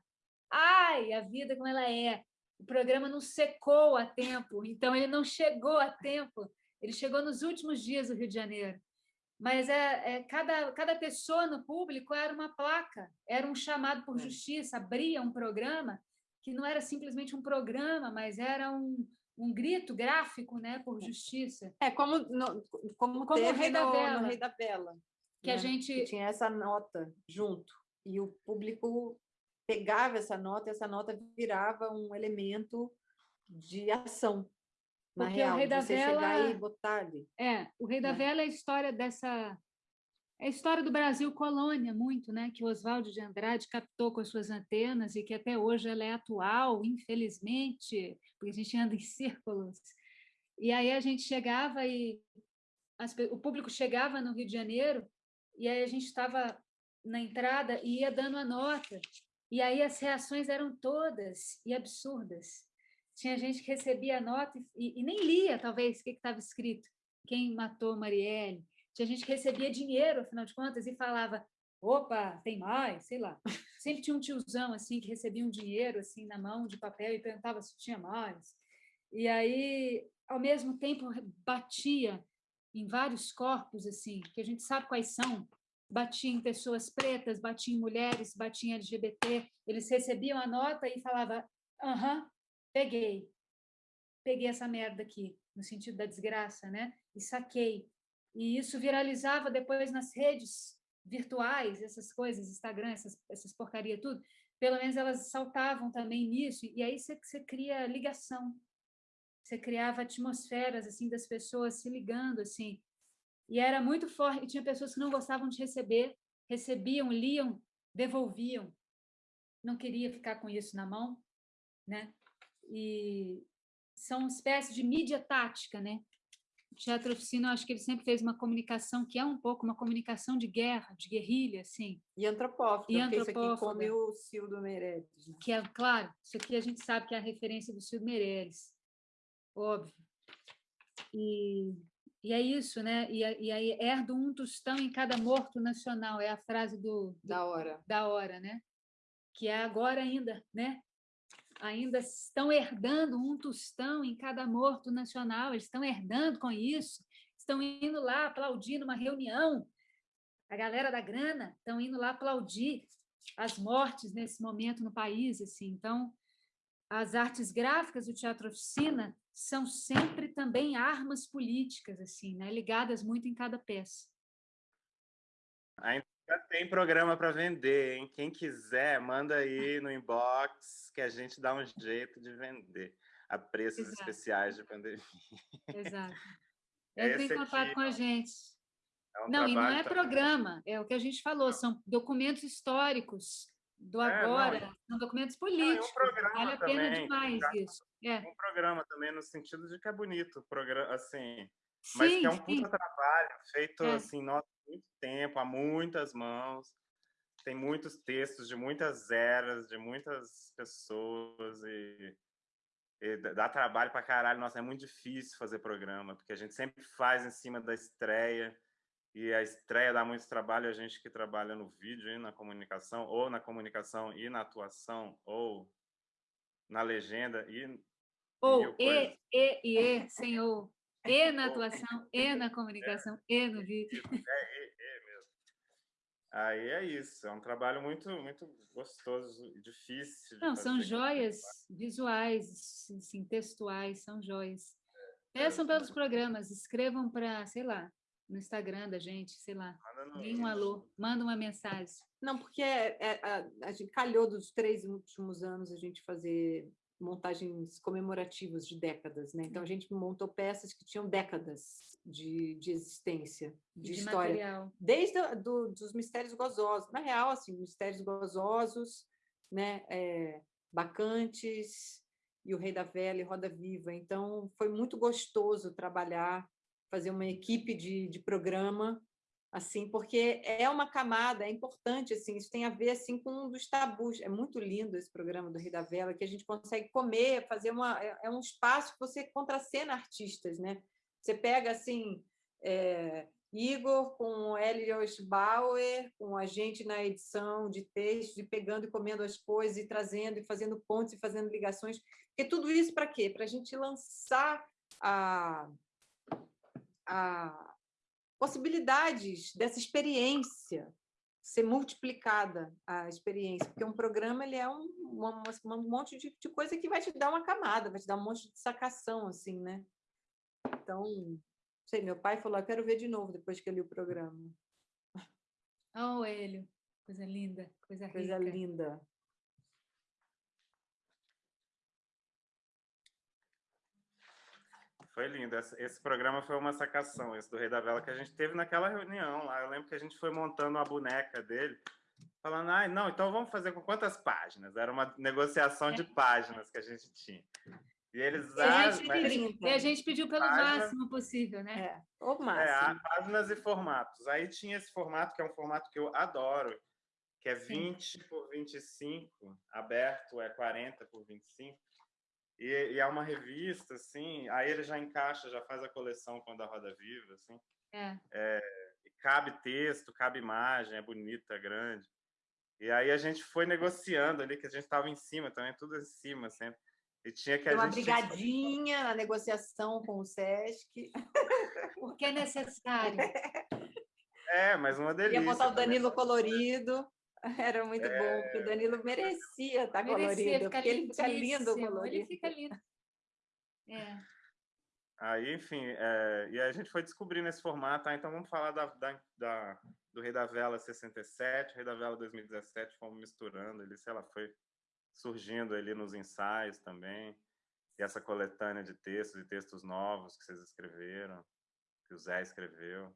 Ai, a vida como ela é. O programa não secou a tempo, então ele não chegou a tempo. Ele chegou nos últimos dias do Rio de Janeiro. Mas é, é cada, cada pessoa no público era uma placa, era um chamado por é. justiça, abria um programa que não era simplesmente um programa, mas era um, um grito gráfico né, por é. justiça. É, como, no, como, como o Rei da Vela. Rei da Vela. Que né? a gente... Que tinha essa nota junto, e o público pegava essa nota, e essa nota virava um elemento de ação. Na Porque real, o Rei da Vela... e botar ali. É, o Rei da né? Vela é a história dessa é a história do Brasil colônia, muito, né? que Oswaldo de Andrade captou com as suas antenas e que até hoje ela é atual, infelizmente, porque a gente anda em círculos. E aí a gente chegava e as, o público chegava no Rio de Janeiro e aí a gente estava na entrada e ia dando a nota. E aí as reações eram todas e absurdas. Tinha gente que recebia a nota e, e nem lia, talvez, o que estava escrito. Quem matou Marielle? Tinha gente que recebia dinheiro, afinal de contas, e falava, opa, tem mais, sei lá. Sempre tinha um tiozão assim que recebia um dinheiro assim na mão de papel e perguntava se tinha mais. E aí, ao mesmo tempo, batia em vários corpos assim, que a gente sabe quais são. Batia em pessoas pretas, batia em mulheres, batia em LGBT. Eles recebiam a nota e falava: "Aham, peguei. Peguei essa merda aqui, no sentido da desgraça, né? E saquei e isso viralizava depois nas redes virtuais, essas coisas, Instagram, essas, essas porcaria tudo, pelo menos elas saltavam também nisso, e aí você, você cria ligação, você criava atmosferas assim das pessoas se ligando assim, e era muito forte, e tinha pessoas que não gostavam de receber, recebiam, liam, devolviam, não queria ficar com isso na mão, né? E são uma espécie de mídia tática, né? o Teatro Oficina, eu acho que ele sempre fez uma comunicação que é um pouco uma comunicação de guerra, de guerrilha, assim. E antropófaga, e antropófaga, isso aqui come o Cildo Meirelles. Né? Que é, claro, isso aqui a gente sabe que é a referência do Cildo Meirelles, óbvio. E, e é isso, né? E, e aí, herdo um tostão em cada morto nacional, é a frase do, do, da hora. Da hora, né? Que é agora ainda, né? Ainda estão herdando um tostão em cada morto nacional, eles estão herdando com isso, estão indo lá aplaudir numa reunião, a galera da grana estão indo lá aplaudir as mortes nesse momento no país, assim, então as artes gráficas, o teatro oficina, são sempre também armas políticas, assim, né? ligadas muito em cada peça. Ainda tem programa para vender, hein? Quem quiser, manda aí no inbox que a gente dá um jeito de vender a preços Exato. especiais de pandemia. Exato. Entre em contato com a gente. É um não, e não é programa, é o que a gente falou, são documentos históricos do é, agora, não, são documentos políticos. Não, é um vale a pena também, demais tá? isso. É. Um programa também no sentido de que é bonito, programa, assim, sim, mas que é um puta trabalho feito é. assim, nossa, muito tempo, há muitas mãos. Tem muitos textos de muitas eras, de muitas pessoas e, e dá trabalho para caralho. Nossa, é muito difícil fazer programa, porque a gente sempre faz em cima da estreia e a estreia dá muito trabalho a gente que trabalha no vídeo e na comunicação, ou na comunicação e na atuação, ou na legenda e... Ou e, e, e, e, senhor. E na atuação, e na comunicação, é, e no vídeo. É, é, é mesmo. Aí é isso, é um trabalho muito, muito gostoso e difícil. Não, são joias visuais, assim, textuais, são joias. É, Peçam pelos programas, escrevam para, sei lá, no Instagram da gente, sei lá, nem um alô, manda uma mensagem. Não, porque é, é, a, a gente calhou dos três últimos anos a gente fazer montagens comemorativas de décadas, né? Então a gente montou peças que tinham décadas de, de existência, de, de história, material. desde a, do, dos mistérios gozosos. Na real, assim, mistérios gozosos, né? É, bacantes e o Rei da Vela e Roda Viva. Então foi muito gostoso trabalhar fazer uma equipe de, de programa, assim, porque é uma camada, é importante, assim, isso tem a ver assim com um dos tabus. É muito lindo esse programa do Rio da Vela, que a gente consegue comer, fazer uma é, é um espaço que você contracena artistas, né? Você pega assim, é, Igor com Elios Bauer, com a gente na edição de textos, e pegando e comendo as coisas, e trazendo, e fazendo pontes, e fazendo ligações. Porque tudo isso para quê? Para a gente lançar a, a possibilidades dessa experiência ser multiplicada a experiência, porque um programa ele é um, uma, um monte de, de, coisa que vai te dar uma camada, vai te dar um monte de sacação, assim, né? Então, sei, meu pai falou, eu quero ver de novo depois que eu li o programa. Oh, Hélio, coisa linda, coisa, coisa rica. linda. Foi lindo. Esse, programa foi uma sacação, esse do Rei da Vela, que a gente teve naquela reunião lá. Eu lembro que a gente foi montando uma boneca dele, falando, ah, não, então vamos fazer com quantas páginas? Era uma negociação de páginas que a gente tinha. E eles... E a gente, ah, pediu, e a gente pediu pelo páginas, máximo possível, né? É, o máximo. É, páginas e formatos. Aí tinha esse formato, que é um formato que eu adoro, que é 20 Sim. por 25, aberto é 40 por 25. E, e, é uma revista, assim, aí ele já encaixa, já faz a coleção quando a Roda Viva, assim. É. é cabe texto, cabe imagem, é bonita, é grande. E aí a gente foi negociando ali, que a gente estava em cima também, tudo em cima sempre. E tinha que a uma gente... brigadinha na negociação com o Sesc. Porque é necessário. É, mas uma delícia. Ia botar o Danilo colorido. Era muito é... bom, porque o Danilo merecia estar merecia, colorido, porque ele fica lindo colorido. Ele fica lindo. É. Aí, enfim, é, e a gente foi descobrindo esse formato, ah, então vamos falar da, da, da, do Rei da Vela 67, Rei da Vela 2017, fomos misturando, ele, sei lá, foi surgindo ali nos ensaios também, e essa coletânea de textos e textos novos que vocês escreveram, que o Zé escreveu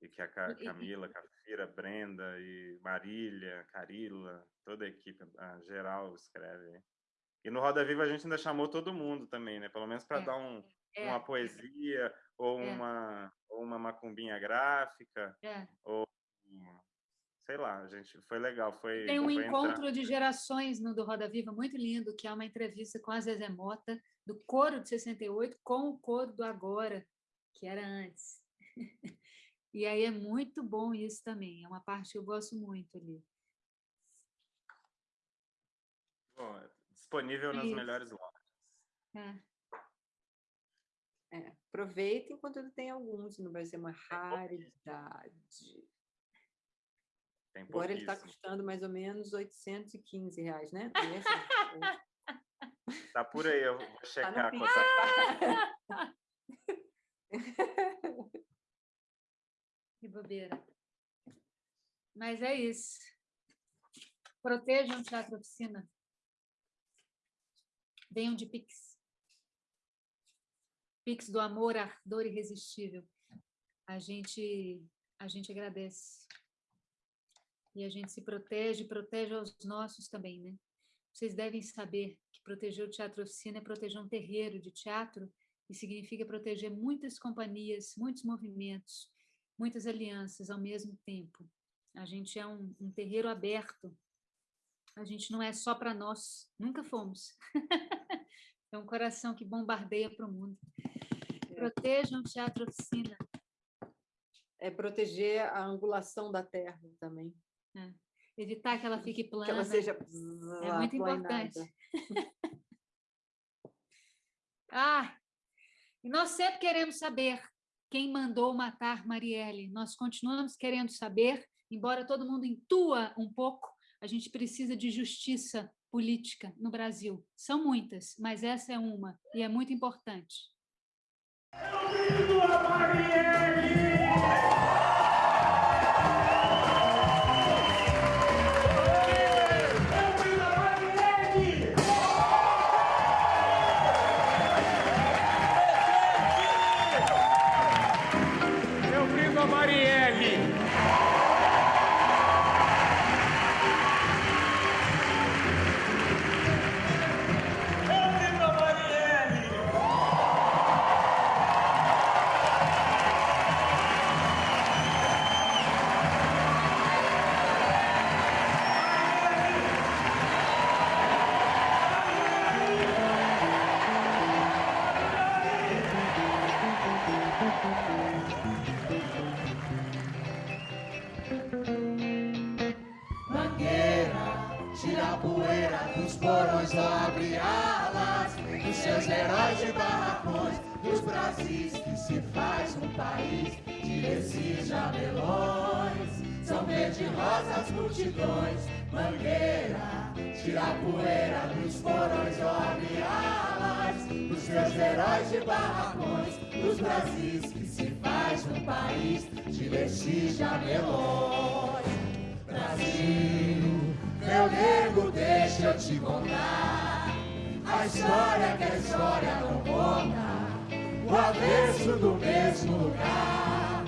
e que a Camila, Cafira, Brenda e Marília, Carila, toda a equipe a geral escreve. E no Roda Viva a gente ainda chamou todo mundo também, né? Pelo menos para é, dar um, é, uma poesia ou é. uma ou uma macumbinha gráfica é. ou sei lá, gente foi legal, foi Tem um encontro entrar. de gerações no do Roda Viva muito lindo, que é uma entrevista com a Zezé Mota, do coro de 68 com o coro do agora, que era antes. E aí é muito bom isso também, é uma parte que eu gosto muito ali. Bom, disponível nas Isso. melhores lojas. É. É, aproveita enquanto ele tem alguns, não vai ser uma raridade. Agora ele está custando mais ou menos 815 reais, né? Tá por aí, eu vou tá checar tá. que bobeira. Mas é isso. Protejam o Teatro Oficina. Venham de Pix. Pix do amor, ardor irresistível. A gente, a gente agradece. E a gente se protege, protege aos nossos também, né? Vocês devem saber que proteger o Teatro Oficina é proteger um terreiro de teatro e significa proteger muitas companhias, muitos movimentos, muitas alianças ao mesmo tempo. A gente é um, um terreiro aberto. A gente não é só para nós, nunca fomos. é um coração que bombardeia para o mundo. É. Protejam o Teatro Oficina. É proteger a angulação da terra também. É. Evitar que ela fique plana. Que ela seja é muito importante. ah, e nós sempre queremos saber quem mandou matar Marielle. Nós continuamos querendo saber, embora todo mundo intua um pouco, a gente precisa de justiça política no Brasil. São muitas, mas essa é uma, e é muito importante. Eu a Marielle! Tira a poeira dos porões, abre alas Dos seus heróis de barracões Dos Brasis que se faz um país De vestir melões. Brasil, meu nego, deixa eu te contar A história que a história não conta O avesso do mesmo lugar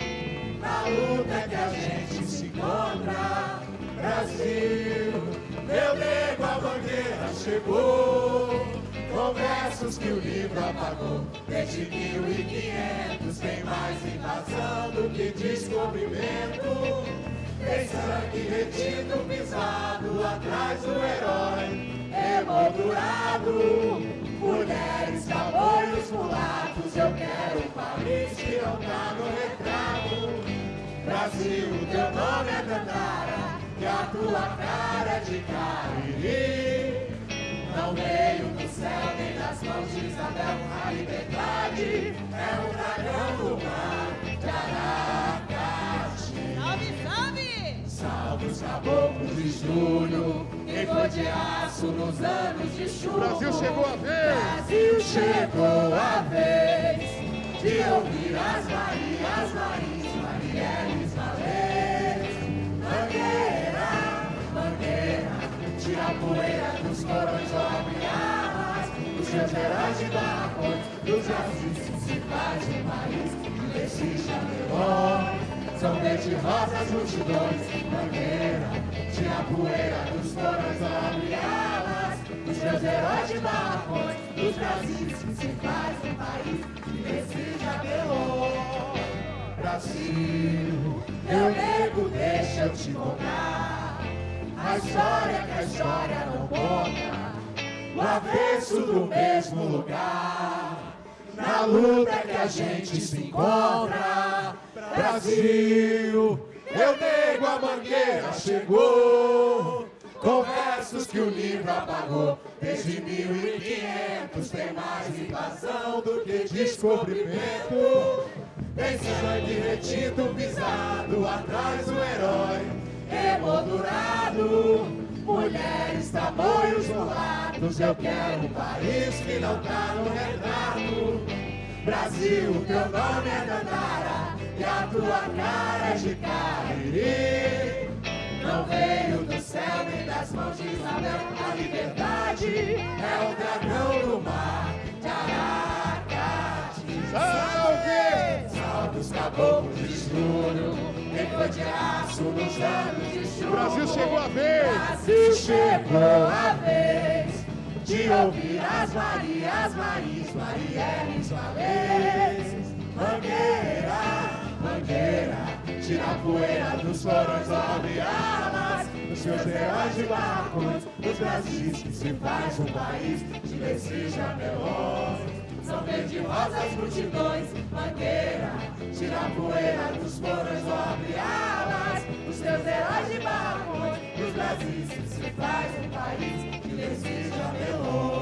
Na luta que a gente se encontra. Brasil meu nego, a bandeira chegou. Com versos que o livro apagou. Desde 1500 tem mais invasão do que descobrimento. Tem sangue retido, pisado atrás do herói. Emoldurado Mulheres, caboios, mulatos. Eu quero um país que não tá no retrato. Brasil, teu nome é Dandara que a tua cara de cariri não veio do céu nem das mãos de Isabel. A liberdade é um dragão do mar de Aracati. Salve, salve! Salve os caboclos de julho, quem foi de aço nos anos de chuva. Brasil chegou a vez! Brasil chegou a vez de ouvir as Marias, Maris, Marieles, Valês, Mangueiras a poeira dos corões sobre armas Dos seus heróis de barracões Dos jardins cidades do país que desses melhor. são desde rosas multidões, bandeira, de a poeira dos corões sobre elas, dos seus heróis de barracões, dos Brasis principais do país, que decide melhor. Brasil, meu nego, deixa eu te contar. A história que a história não conta, o avesso do mesmo lugar. Na luta que a gente se encontra, Brasil, eu nego a mangueira, chegou. Com versos que o livro apagou Desde 1500 tem mais invasão do que descobrimento Tem sangue retido, pisado, atrás do herói emoldurado. Mulheres, tamanhos rolados, eu quero um país que não tá no retrato. Brasil, teu nome é Dandara e a tua cara é de Cariri. Não veio do céu nem das mãos de Isabel, a liberdade é o dragão do mar de Aracati. Salve! Salve os caboclos de estudo, foi de aço nos anos de chuva. O Brasil chegou a vez! Brasil chegou a vez de ouvir as Marias, Maris, Marielles, Valês. Mangueira, mangueira, tira a poeira dos florões, abre armas, os seus heróis de barcos, os Brasis que se faz um país de Lecija melões. São verde rosas multidões, mangueira, tira a poeira dos florões, abre alas, os seus heróis de barcos, os Brasis que se faz um país de Lecija melões.